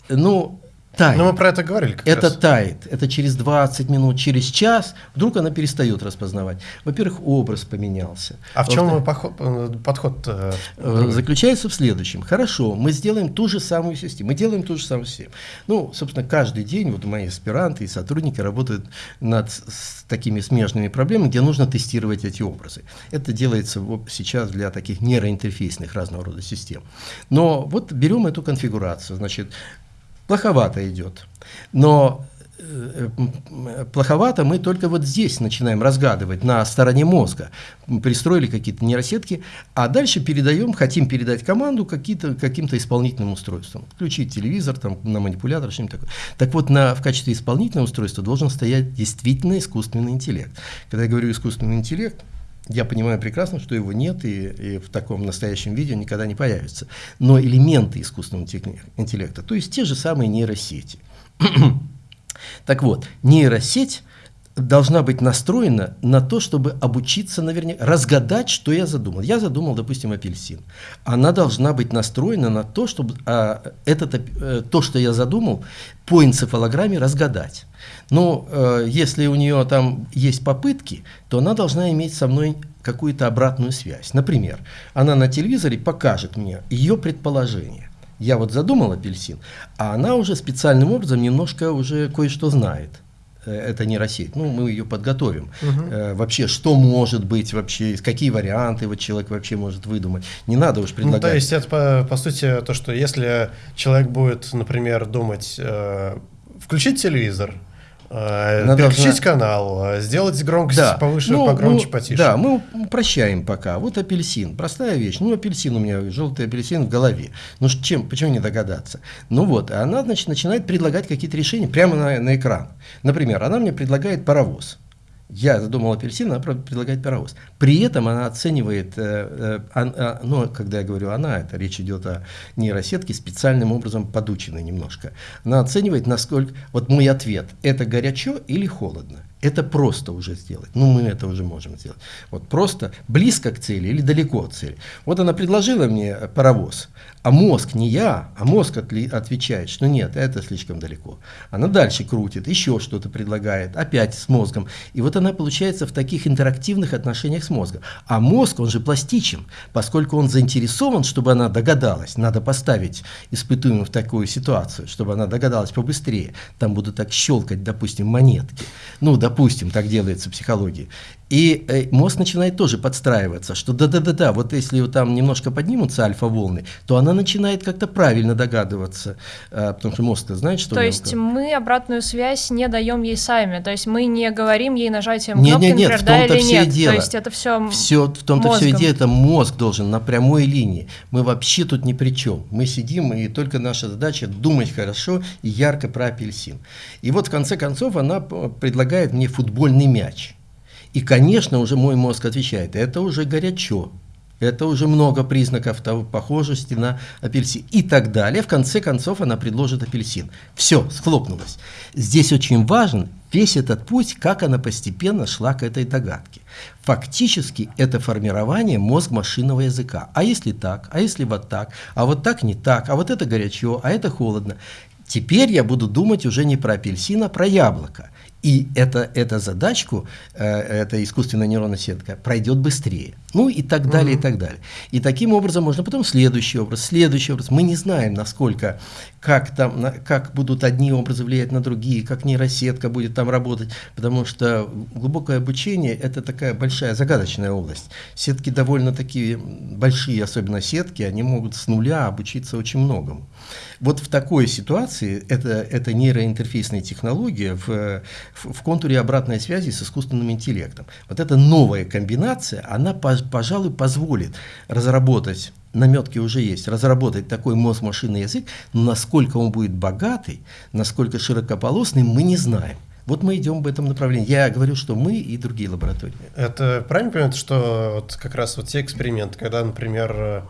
Ну, тает. Но мы про это говорили как Это раз. тает. Это через 20 минут, через час вдруг она перестает распознавать. Во-первых, образ поменялся. А в чем подход, подход э, заключается в следующем. Хорошо, мы сделаем ту же самую систему. Мы делаем ту же самую систему. Ну, собственно, каждый день вот мои аспиранты и сотрудники работают над с такими смежными проблемами, где нужно тестировать эти образы. Это делается сейчас для таких нейроинтерфейсных разного рода систем. Но вот берем эту конфигурацию. Значит, плоховато идет. Но э, плоховато мы только вот здесь начинаем разгадывать, на стороне мозга. Пристроили какие-то нейросетки, а дальше передаем, хотим передать команду каким-то исполнительным устройством. Включить телевизор, там, на манипулятор, что-нибудь такое. Так вот, на, в качестве исполнительного устройства должен стоять действительно искусственный интеллект. Когда я говорю искусственный интеллект, я понимаю прекрасно, что его нет и, и в таком настоящем виде никогда не появится. Но элементы искусственного интеллекта, то есть те же самые нейросети. так вот, нейросеть должна быть настроена на то, чтобы обучиться наверняка, разгадать, что я задумал. Я задумал, допустим, апельсин. Она должна быть настроена на то, чтобы а, этот, а, то, что я задумал, по энцефалограмме разгадать. Но э, если у нее там есть попытки, то она должна иметь со мной какую-то обратную связь. Например, она на телевизоре покажет мне ее предположение. Я вот задумал апельсин, а она уже специальным образом немножко уже кое-что знает э, эта нейросеть. Ну, мы ее подготовим. Угу. Вообще, что может быть вообще, какие варианты вот человек вообще может выдумать. Не надо уж предлагать. Ну, то есть это, по, по сути, то, что если человек будет, например, думать, э, включить телевизор, Она переключить должна... канал, э, сделать громкость да. повыше, ну, погромче, ну, потише. Да, мы упрощаем пока. Вот апельсин, простая вещь. Ну, апельсин у меня, желтый апельсин в голове. Ну, чем, почему не догадаться? Ну вот, она, значит, начинает предлагать какие-то решения прямо на, на экран. Например, она мне предлагает паровоз я задумал апельсин, она предлагает паровоз. При этом она оценивает, э, э, э, ну, когда я говорю она, это речь идет о нейросетке, специальным образом подученной немножко. Она оценивает, насколько, вот мой ответ, это горячо или холодно. Это просто уже сделать. Ну, мы это уже можем сделать. Вот просто близко к цели или далеко от цели. Вот она предложила мне паровоз, а мозг не я, а мозг отвечает, что нет, это слишком далеко. Она дальше крутит, еще что-то предлагает, опять с мозгом. И вот она получается в таких интерактивных отношениях с мозгом. А мозг, он же пластичен, поскольку он заинтересован, чтобы она догадалась. Надо поставить испытуемую в такую ситуацию, чтобы она догадалась побыстрее. Там будут так щелкать, допустим, монетки. Ну, допустим, допустим, так делается в психологии. И э, мозг начинает тоже подстраиваться, что да-да-да-да, вот если там немножко поднимутся альфа-волны, то она начинает как-то правильно догадываться, э, потому что мозг-то знает, что... То есть мы обратную связь не даем ей сами, то есть мы не говорим ей нажатием кнопки, нет, нет, нет, например, да или нет. Дело. То есть это все Все в том-то все идея, это мозг должен на прямой линии. Мы вообще тут ни при чем. Мы сидим, и только наша задача думать хорошо и ярко про апельсин. И вот в конце концов она предлагает мне футбольный мяч. И, конечно, уже мой мозг отвечает, это уже горячо, это уже много признаков того, похожести на апельсин и так далее. В конце концов она предложит апельсин. Все, схлопнулось. Здесь очень важен весь этот путь, как она постепенно шла к этой догадке. Фактически это формирование мозг-машинного языка. А если так, а если вот так, а вот так не так, а вот это горячо, а это холодно. Теперь я буду думать уже не про апельсин, а про яблоко. И это, эта задачку, э, эта искусственная нейронная сетка пройдет быстрее. Ну и так далее, mm-hmm. и так далее. И таким образом можно потом следующий образ, следующий образ. Мы не знаем, насколько, как, там, на, как будут одни образы влиять на другие, как нейросетка будет там работать, потому что глубокое обучение – это такая большая загадочная область. Сетки довольно такие большие, особенно сетки, они могут с нуля обучиться очень многому. Вот в такой ситуации это, это нейроинтерфейсная технология в, в, в контуре обратной связи с искусственным интеллектом. Вот эта новая комбинация, она, пожалуй, позволит разработать наметки уже есть, разработать такой мозг-машинный язык, но насколько он будет богатый, насколько широкополосный, мы не знаем. Вот мы идем в этом направлении. Я говорю, что мы и другие лаборатории. Это правильно понимаете, что вот как раз вот те эксперименты, когда, например,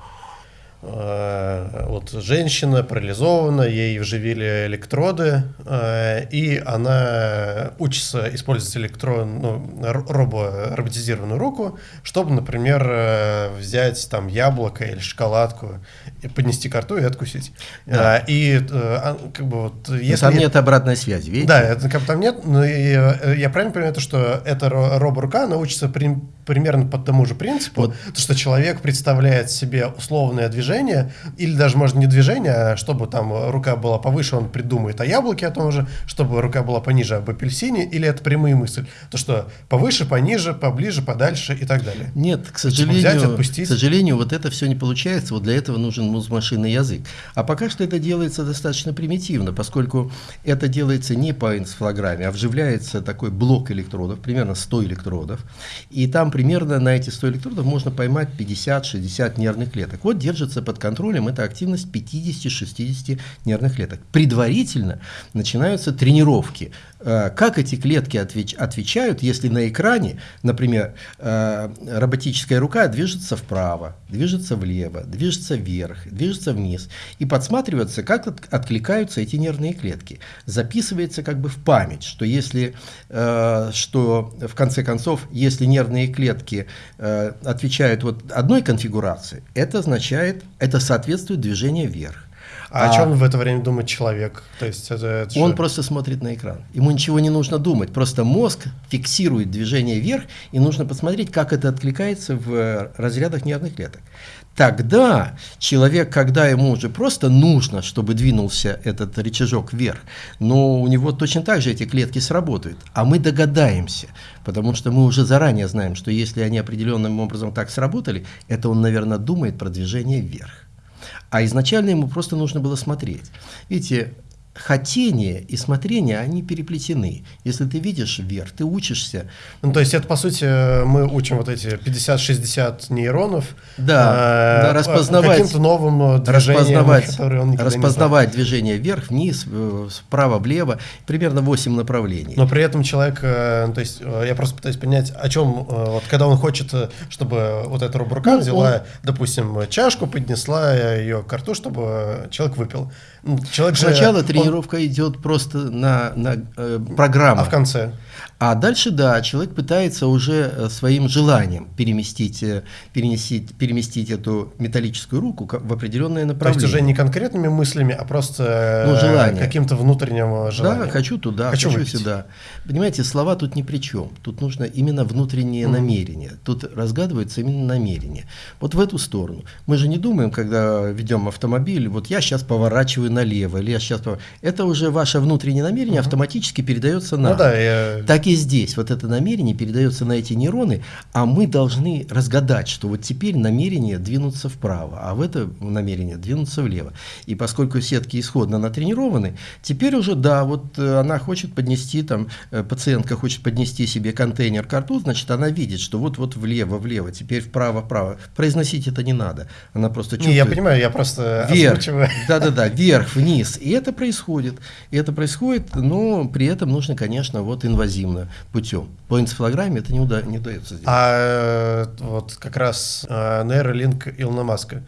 вот женщина парализована, ей вживили электроды, э, и она учится использовать электрон, ну, робо, роботизированную руку, чтобы, например, э, взять там яблоко или шоколадку и поднести к рту и откусить. Да. И а, как бы вот если... Но там нет обратной связи, видите? Да, это как бы там нет, но я правильно понимаю, то, что эта робо-рука, она учится при, примерно по тому же принципу, вот. то, что человек представляет себе условное движение, или даже, может, не движение, а чтобы там рука была повыше, он придумает о яблоке о том же, чтобы рука была пониже об апельсине, или это прямые мысли, то, что повыше, пониже, поближе, подальше и так далее. Нет, к сожалению, взять, отпустить. к сожалению, вот это все не получается, вот для этого нужен музмашинный язык. А пока что это делается достаточно примитивно, поскольку это делается не по энцефалограмме, а вживляется такой блок электродов, примерно 100 электродов, и там примерно на эти 100 электродов можно поймать 50-60 нервных клеток. Вот держится под контролем эта активность 50-60 нервных клеток. Предварительно начинаются тренировки. Э, как эти клетки отвеч отвечают, если на экране, например, э, роботическая рука движется вправо, движется влево, движется вверх, движется вниз, и подсматривается, как откликаются эти нервные клетки. Записывается как бы в память, что если, э, что в конце концов, если нервные клетки клетки э, отвечают вот одной конфигурации, это означает, это соответствует движению вверх. А, о чем в это время думает человек? То есть это, это Он же- просто смотрит на экран. Ему ничего не нужно думать. Просто мозг фиксирует движение вверх, и нужно посмотреть, как это откликается в э, разрядах нервных клеток. Тогда человек, когда ему уже просто нужно, чтобы двинулся этот рычажок вверх, но у него точно так же эти клетки сработают. А мы догадаемся, потому что мы уже заранее знаем, что если они определенным образом так сработали, это он, наверное, думает про движение вверх. А изначально ему просто нужно было смотреть. Видите, хотение и смотрение, они переплетены. Если ты видишь вверх, ты учишься. Ну, то есть это, по сути, мы учим вот эти 50-60 нейронов Да, э, да, распознавать- каким-то новым э, движением, распознавать, которые он никогда не распознавать движение вверх, вниз, э, справа, влево, примерно 8 направлений. Но при этом человек, э, то есть э, я просто пытаюсь понять, о чем, э, вот когда он хочет, э, чтобы вот эта рука Ну, взяла, допустим, чашку, поднесла ее к рту, чтобы человек выпил. Ну, Человек же, Сначала тренировка идет просто на, на э, программу. А в конце? А дальше, да, человек пытается уже э, своим желанием переместить, э, перенести, переместить эту металлическую руку в определенное То есть направление. уже не конкретными мыслями, а просто э, Ну, желание. каким-то внутренним желанием. Да, хочу туда, Хочу хочу, выпить. сюда. Понимаете, слова тут ни при чем. Тут нужно именно внутреннее Мгм. намерение. Тут разгадывается именно намерение. Вот в эту сторону. Мы же не думаем, когда ведем автомобиль, вот я сейчас поворачиваю налево, или я сейчас... Это уже ваше внутреннее намерение автоматически передается нам. Ну да, я- Так и здесь. Вот это намерение передается на эти нейроны, а мы должны разгадать, что вот теперь намерение двинуться вправо, а в это намерение двинуться влево. И поскольку сетки исходно натренированы, теперь уже, да, вот э, она хочет поднести, там, э, пациентка хочет поднести себе контейнер к рту, значит, она видит, что вот-вот влево, влево, теперь вправо, вправо. Произносить это не надо. Она просто не, чувствует. я понимаю, я просто Вверх, озвучиваю. да-да-да, вверх, вниз. И это происходит. И это происходит, но при этом нужно, конечно, вот инвазивно путем. По энцефалограмме это не, уда- не удается сделать. А э, вот как раз э, нейролинк Илона Маска,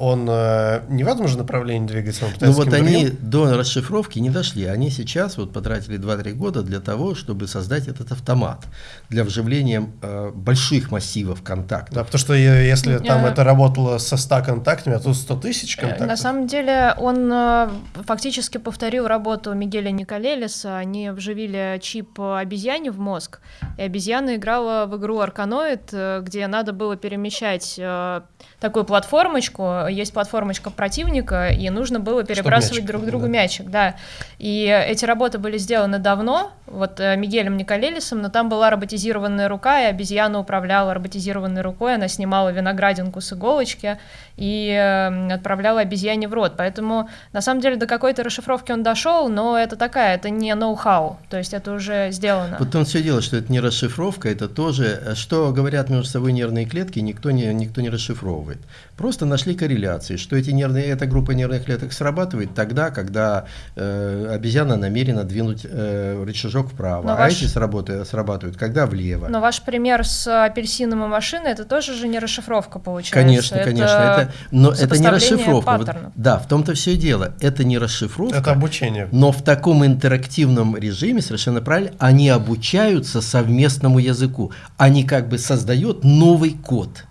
он э, не в этом же направлении двигается? Он ну вот они до расшифровки не дошли. Они сейчас вот потратили 2-3 года для того, чтобы создать этот автомат для вживления э, больших массивов контактов. Да, потому что если там Э, это работало со 100 контактами, а тут 100 тысяч Э, контактов. На самом деле он э, фактически повторил работу Мигеля Николелиса. Они вживили чип обезьяне в мозг, и обезьяна играла в игру Арканоид, э, где надо было перемещать э, такую платформочку. Есть платформочка противника, и нужно было перебрасывать друг другу да. мячик. Да. И эти работы были сделаны давно, вот э, Мигелем Николелисом, но там была роботизированная рука, и обезьяна управляла роботизированной рукой, она снимала виноградинку с иголочки и э, отправляла обезьяне в рот. Поэтому, на самом деле, до какой-то расшифровки он дошел, но это такая, это не ноу-хау, то есть это уже сделано. Вот он все дело, что это не расшифровка, это тоже, э, что говорят между собой нервные клетки, никто не, никто не расшифровывает. Просто нашли корреляции, что эти нервные, эта группа нервных клеток срабатывает тогда, когда э, обезьяна намерена двинуть э, рычажок вправо, Но а ваш- эти сработают, срабатывают, когда влево. Но ваш пример с апельсином и машиной, это тоже же не расшифровка получается. Конечно, конечно, это, но это не расшифровка. Вот, да, в том-то все и дело. Это не расшифровка. Это обучение. Но в таком интерактивном режиме, совершенно правильно, они обучаются совместному языку. Они как бы создают новый код.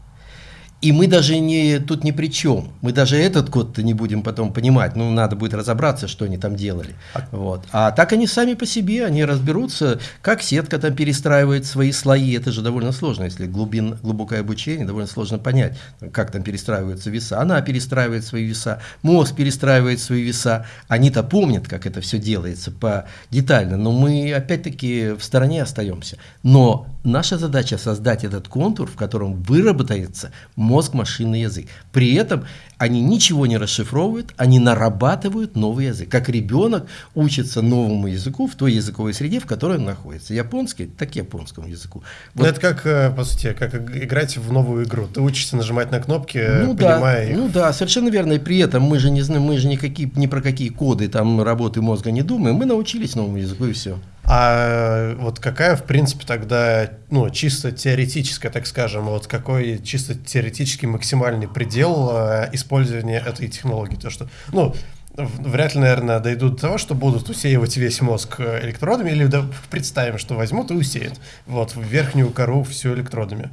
И мы даже не, тут ни при чем. Мы даже этот код не будем потом понимать. Ну, надо будет разобраться, что они там делали. Вот. А так они сами по себе, они разберутся, как сетка там перестраивает свои слои. Это же довольно сложно, если глубин, глубокое обучение, довольно сложно понять, как там перестраиваются веса. Она перестраивает свои веса, мозг перестраивает свои веса. Они-то помнят, как это все делается по детально, но мы опять-таки в стороне остаемся. Но наша задача создать этот контур, в котором выработается мозг-машинный язык. При этом они ничего не расшифровывают, они нарабатывают новый язык. Как ребенок учится новому языку в той языковой среде, в которой он находится. Японский, так японскому языку. Ну, Вот это как, э, по сути, как иг- играть в новую игру. Ты учишься нажимать на кнопки, ну да, понимая их. ну да, совершенно верно. И при этом мы же не знаем, мы же никакие, ни про какие коды там работы мозга не думаем. Мы научились новому языку и все. А вот какая, в принципе, тогда, ну, чисто теоретическая, так скажем, вот какой чисто теоретический максимальный предел э, использования этой технологии? То, что, ну, вряд ли, наверное, дойдут до того, что будут усеивать весь мозг э, электродами, или да, представим, что возьмут и усеют, вот, в верхнюю кору все электродами.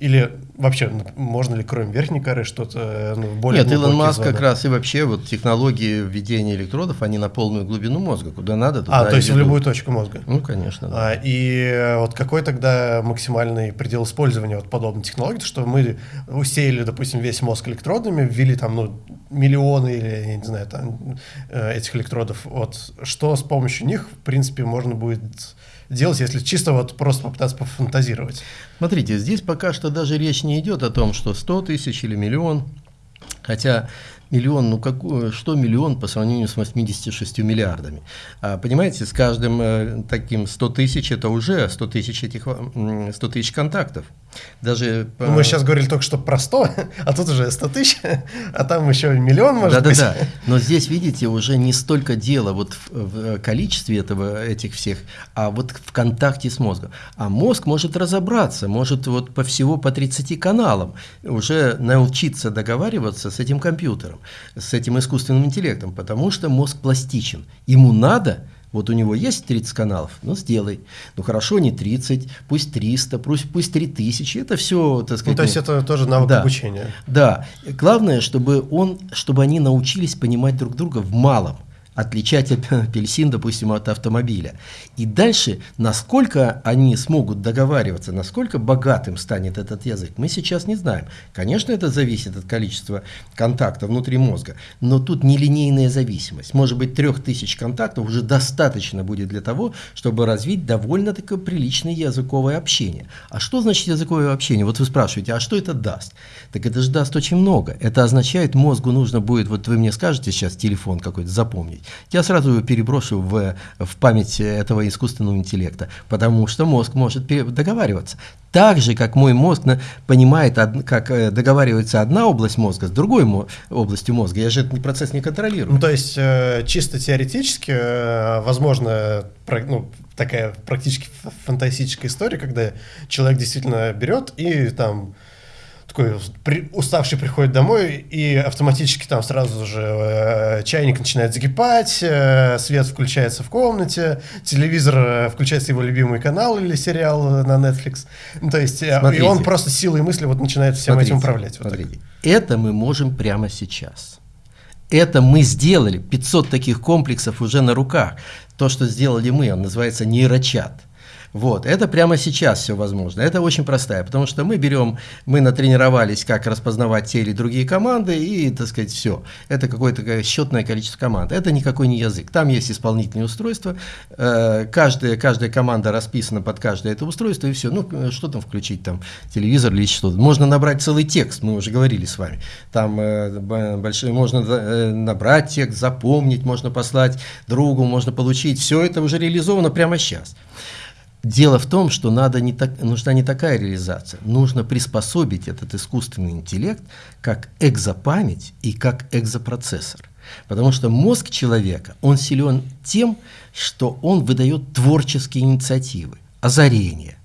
Или вообще, можно ли кроме верхней коры что-то ну, более Нет, Илон Маск как раз и вообще вот технологии введения электродов, они на полную глубину мозга, куда надо, туда А, то есть в любую точку мозга? Ну, конечно, да. А, и вот какой тогда максимальный предел использования вот подобной технологии, что мы усеяли, допустим, весь мозг электродами, ввели там, ну, миллионы или, я не знаю, там, э, этих электродов, вот, что с помощью них, в принципе, можно будет делать, если чисто вот просто попытаться пофантазировать? Смотрите, здесь пока что даже речь не идет о том, что 100 тысяч или миллион, хотя Миллион, ну какой, что миллион по сравнению с 86 миллиардами? А, понимаете, с каждым э, таким 100 тысяч это уже 100 тысяч этих 100 тысяч контактов. Даже ну, Мы сейчас говорили только что про 100, а тут уже 100 тысяч, а там еще миллион может да, быть. Да, да, но здесь, видите, уже не столько дело вот в, в количестве этого, этих всех, а вот в контакте с мозгом. А мозг может разобраться, может вот по всего по 30 каналам уже научиться договариваться с этим компьютером, с этим искусственным интеллектом, потому что мозг пластичен. Ему надо, вот у него есть 30 каналов, ну сделай. Ну хорошо, не 30, пусть 300, пусть, пусть 3000, это все, так сказать. Ну, то есть это тоже навык да, обучения. Да, главное, чтобы, он, чтобы они научились понимать друг друга в малом отличать апельсин, допустим, от автомобиля. И дальше, насколько они смогут договариваться, насколько богатым станет этот язык, мы сейчас не знаем. Конечно, это зависит от количества контактов внутри мозга, но тут нелинейная зависимость. Может быть, трех тысяч контактов уже достаточно будет для того, чтобы развить довольно-таки приличное языковое общение. А что значит языковое общение? Вот вы спрашиваете, а что это даст? Так это же даст очень много. Это означает, мозгу нужно будет, вот вы мне скажете сейчас телефон какой-то запомнить, я сразу его переброшу в, в память этого искусственного интеллекта, потому что мозг может договариваться. Так же, как мой мозг понимает, как э, договаривается одна область мозга с другой областью мозга, я же этот процесс не контролирую. Ну, то есть, э, чисто теоретически, э, возможно, ну, такая практически фантастическая история, когда человек действительно берет и там такой при, уставший приходит домой, и автоматически там сразу же э, чайник начинает закипать, э, свет включается в комнате, телевизор э, включается его любимый канал или сериал на Netflix. Ну, то есть, э, и он просто силой мысли вот начинает всем смотрите, этим управлять. Вот смотрите. Это мы можем прямо сейчас. Это мы сделали, 500 таких комплексов уже на руках. То, что сделали мы, он называется нейрочат. Вот, это прямо сейчас все возможно. Это очень простая, потому что мы берем, мы натренировались, как распознавать те или другие команды, и, так сказать, все. Это какое-то счетное количество команд. Это никакой не язык. Там есть исполнительные устройства, э, каждая, каждая команда расписана под каждое это устройство, и все. Ну, что там включить, там, телевизор или что-то. Можно набрать целый текст, мы уже говорили с вами. Там э, большой, можно э, набрать текст, запомнить, можно послать другу, можно получить. Все это уже реализовано прямо сейчас. Дело в том, что надо не так, нужна не такая реализация. Нужно приспособить этот искусственный интеллект как экзопамять и как экзопроцессор. Потому что мозг человека, он силен тем, что он выдает творческие инициативы, озарения,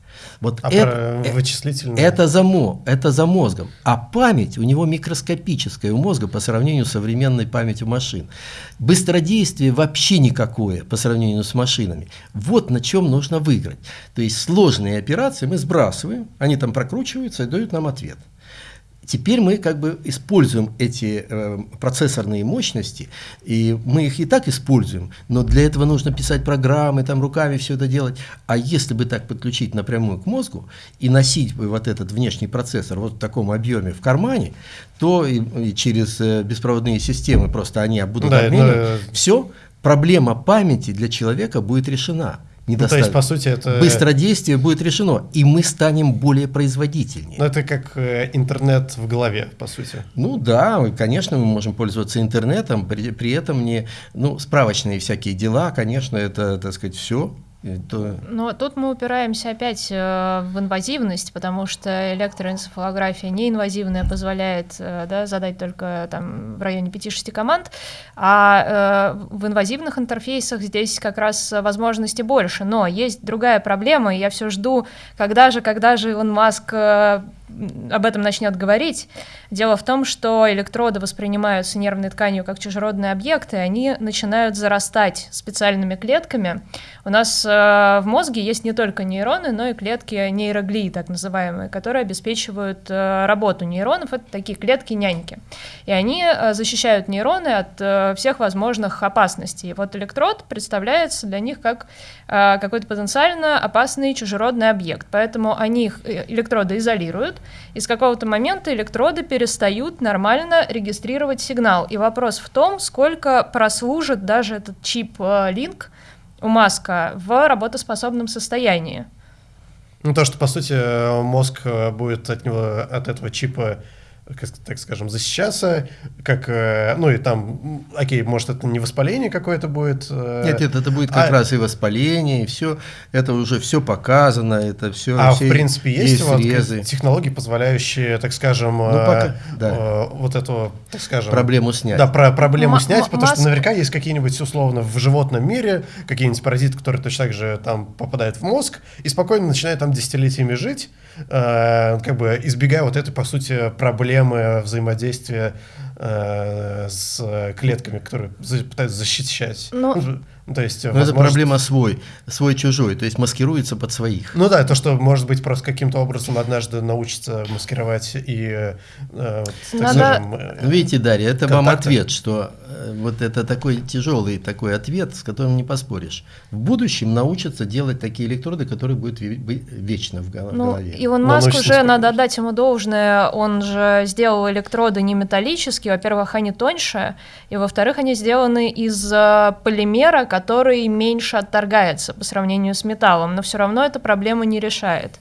вот а это, э, вычислительные? Это за, мо, это за мозгом. А память у него микроскопическая у мозга по сравнению с современной памятью машин. Быстродействие вообще никакое по сравнению с машинами. Вот на чем нужно выиграть. То есть сложные операции мы сбрасываем, они там прокручиваются и дают нам ответ. Теперь мы как бы используем эти э, процессорные мощности, и мы их и так используем, но для этого нужно писать программы, там руками все это делать. А если бы так подключить напрямую к мозгу и носить бы вот этот внешний процессор вот в таком объеме в кармане, то и, и через э, беспроводные системы просто они будут да, обменивать. Но... Все, проблема памяти для человека будет решена недостаточно. Ну, то есть, по сути, это... Быстродействие будет решено, и мы станем более производительнее. Ну, это как э, интернет в голове, по сути. Ну да, конечно, мы можем пользоваться интернетом, при, при этом не, ну, справочные всякие дела, конечно, это, так сказать, все это... Но тут мы упираемся опять э, в инвазивность, потому что электроэнцефалография неинвазивная позволяет э, да, задать только там, в районе 5-6 команд, а э, в инвазивных интерфейсах здесь как раз возможности больше. Но есть другая проблема, и я все жду, когда же, когда же Илон Маск об этом начнет говорить. Дело в том, что электроды воспринимаются нервной тканью как чужеродные объекты, и они начинают зарастать специальными клетками. У нас э, в мозге есть не только нейроны, но и клетки нейроглии, так называемые, которые обеспечивают э, работу нейронов. Это такие клетки-няньки. И они э, защищают нейроны от э, всех возможных опасностей. И вот электрод представляется для них как э, какой-то потенциально опасный чужеродный объект. Поэтому они их э, электроды изолируют, и с какого-то момента электроды перестают нормально регистрировать сигнал. И вопрос в том, сколько прослужит даже этот чип-линк у Маска в работоспособном состоянии. Ну, то, что, по сути, мозг будет от него, от этого чипа так скажем, защищаться, как, э, ну и там, окей, может это не воспаление какое-то будет. Э, нет, нет, это будет как а, раз и воспаление, и все, это уже все показано, это все. А все, в принципе есть, есть вот технологии, позволяющие, так скажем, ну, пока, э, да. вот эту, так скажем, проблему снять. Да, про проблему м- снять, потому что наверняка есть какие-нибудь условно в животном мире какие-нибудь паразиты, которые точно так же там попадают в мозг и спокойно начинают там десятилетиями жить, как бы избегая вот этой по сути проблемы проблемы взаимодействия э, с клетками, которые пытаются защищать. Но... Ну, ну, то есть, Но возможно... это проблема свой, свой-чужой, то есть маскируется под своих. Ну да, то, что, может быть, просто каким-то образом однажды научится маскировать и, э, так Надо... скажем... Э, ну, видите, Дарья, это контакты. вам ответ, что э, вот это такой тяжелый такой ответ, с которым не поспоришь. В будущем научатся делать такие электроды, которые будут вечно в голове. Ну, Илон Маск уже, надо отдать ему должное, он же сделал электроды не металлические, во-первых, они тоньше, и во-вторых, они сделаны из э, полимера, который меньше отторгается по сравнению с металлом, но все равно эта проблема не решает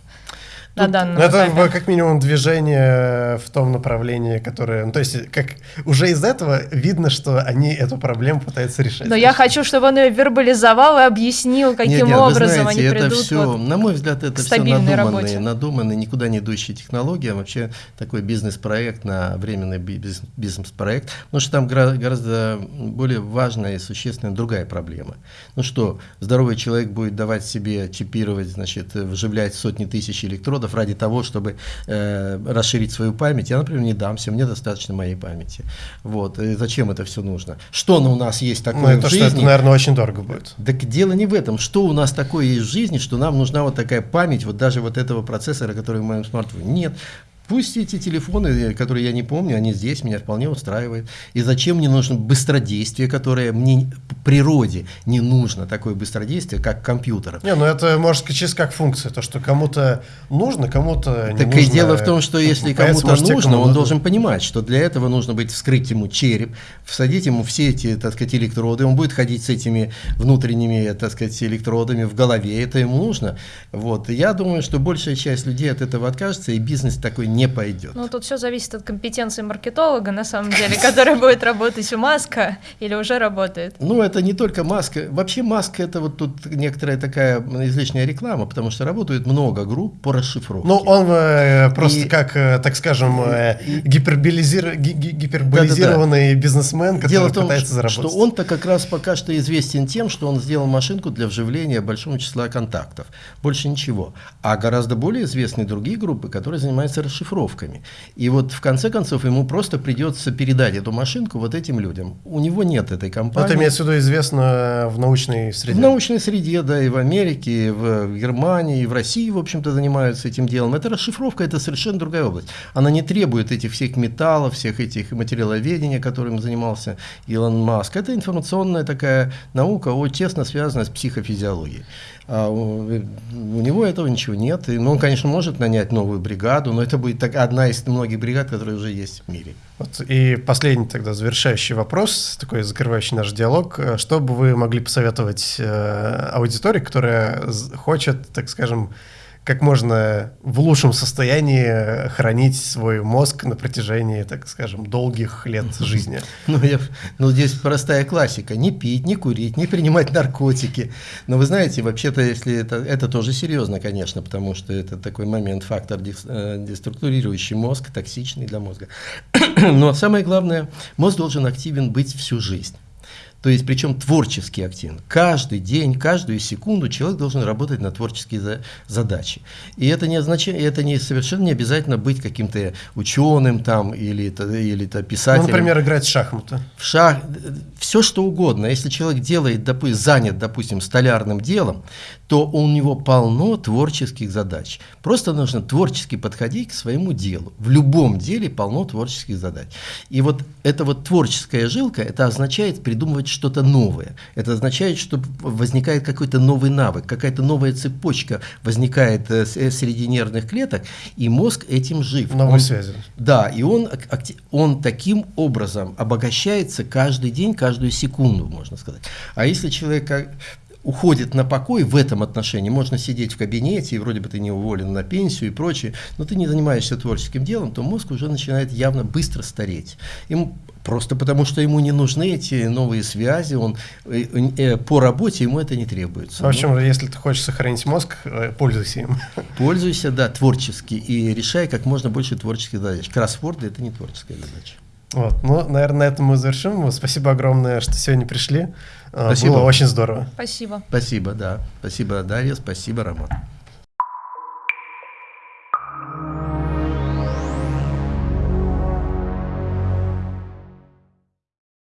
на данном ну, это этапе. как минимум движение в том направлении, которое... Ну, то есть как уже из этого видно, что они эту проблему пытаются решать. Но я хочу, чтобы он ее вербализовал и объяснил, каким нет, нет, образом знаете, они придут все, вот На мой взгляд, это все надуманные, надуманные, никуда не идущие технологии, а вообще такой бизнес-проект на временный бизнес-проект, потому что там гораздо более важная и существенная другая проблема. Ну что, здоровый человек будет давать себе чипировать, значит, вживлять сотни тысяч электродов, электродов ради того, чтобы э, расширить свою память, я, например, не дамся, мне достаточно моей памяти. Вот. И зачем это все нужно? Что у нас есть такое ну, это, в жизни? Что это, наверное, очень дорого будет. Так дело не в этом. Что у нас такое есть в жизни, что нам нужна вот такая память, вот даже вот этого процессора, который в моем смартфоне? Нет. Пусть эти телефоны, которые я не помню, они здесь, меня вполне устраивают. И зачем мне нужно быстродействие, которое мне природе не нужно, такое быстродействие, как компьютер. Не, ну это, может, чисто как функция, то, что кому-то нужно, кому-то не так нужно. Так и дело в том, что если кому-то нужно, он должен понимать, что для этого нужно быть вскрыть ему череп, всадить ему все эти, так сказать, электроды, он будет ходить с этими внутренними, так сказать, электродами в голове, это ему нужно. Вот. Я думаю, что большая часть людей от этого откажется, и бизнес такой не не пойдет. Ну, тут все зависит от компетенции маркетолога, на самом деле, который будет работать у Маска или уже работает. Ну, это не только Маска. Вообще Маска это вот тут некоторая такая излишняя реклама, потому что работает много групп по расшифровке. Ну, он э, просто как, э, так скажем, э, гиперболизир... гиперболизированный да, да, да. бизнесмен, который Дело в том, пытается заработать. что он-то как раз пока что известен тем, что он сделал машинку для вживления большого числа контактов. Больше ничего. А гораздо более известны другие группы, которые занимаются расшифровкой расшифровками. И вот в конце концов ему просто придется передать эту машинку вот этим людям. У него нет этой компании. Это имеется в виду известно в научной среде? В научной среде, да, и в Америке, и в Германии, и в России, в общем-то, занимаются этим делом. Это расшифровка, это совершенно другая область. Она не требует этих всех металлов, всех этих материаловедения, которым занимался Илон Маск. Это информационная такая наука, очень тесно связанная с психофизиологией. А у, у него этого ничего нет. И, ну, он, конечно, может нанять новую бригаду, но это будет так, одна из многих бригад, которые уже есть в мире. Вот, и последний тогда завершающий вопрос, такой закрывающий наш диалог. Что бы вы могли посоветовать э, аудитории, которая хочет, так скажем, как можно в лучшем состоянии хранить свой мозг на протяжении, так скажем, долгих лет жизни. Ну, я, ну, здесь простая классика. Не пить, не курить, не принимать наркотики. Но вы знаете, вообще-то, если это, это тоже серьезно, конечно, потому что это такой момент, фактор э, деструктурирующий мозг, токсичный для мозга. Но самое главное, мозг должен активен быть всю жизнь. То есть, причем творчески активно. Каждый день, каждую секунду человек должен работать на творческие за, задачи. И это не означает, это не совершенно не обязательно быть каким-то ученым там или, или то писателем. Ну, например, играть в шахматы. В шах, все что угодно. Если человек делает, допустим, занят, допустим, столярным делом, то у него полно творческих задач. Просто нужно творчески подходить к своему делу. В любом деле полно творческих задач. И вот эта вот творческая жилка, это означает придумывать что-то новое. Это означает, что возникает какой-то новый навык, какая-то новая цепочка возникает э, э, среди нервных клеток, и мозг этим жив. Новые он, связи. Да, и он, он таким образом обогащается каждый день, каждую секунду, можно сказать. А если человек уходит на покой в этом отношении. Можно сидеть в кабинете, и вроде бы ты не уволен на пенсию и прочее, но ты не занимаешься творческим делом, то мозг уже начинает явно быстро стареть. Ему Просто потому, что ему не нужны эти новые связи, он э, э, по работе ему это не требуется. В общем, ну, если ты хочешь сохранить мозг, э, пользуйся им. Пользуйся, да, творчески и решай как можно больше творческих задач. Кроссворды – это не творческая задача. Вот, ну, наверное, на этом мы завершим. Спасибо огромное, что сегодня пришли. Спасибо. Было очень здорово. Спасибо. Спасибо, да. Спасибо, Дарья, спасибо, Роман.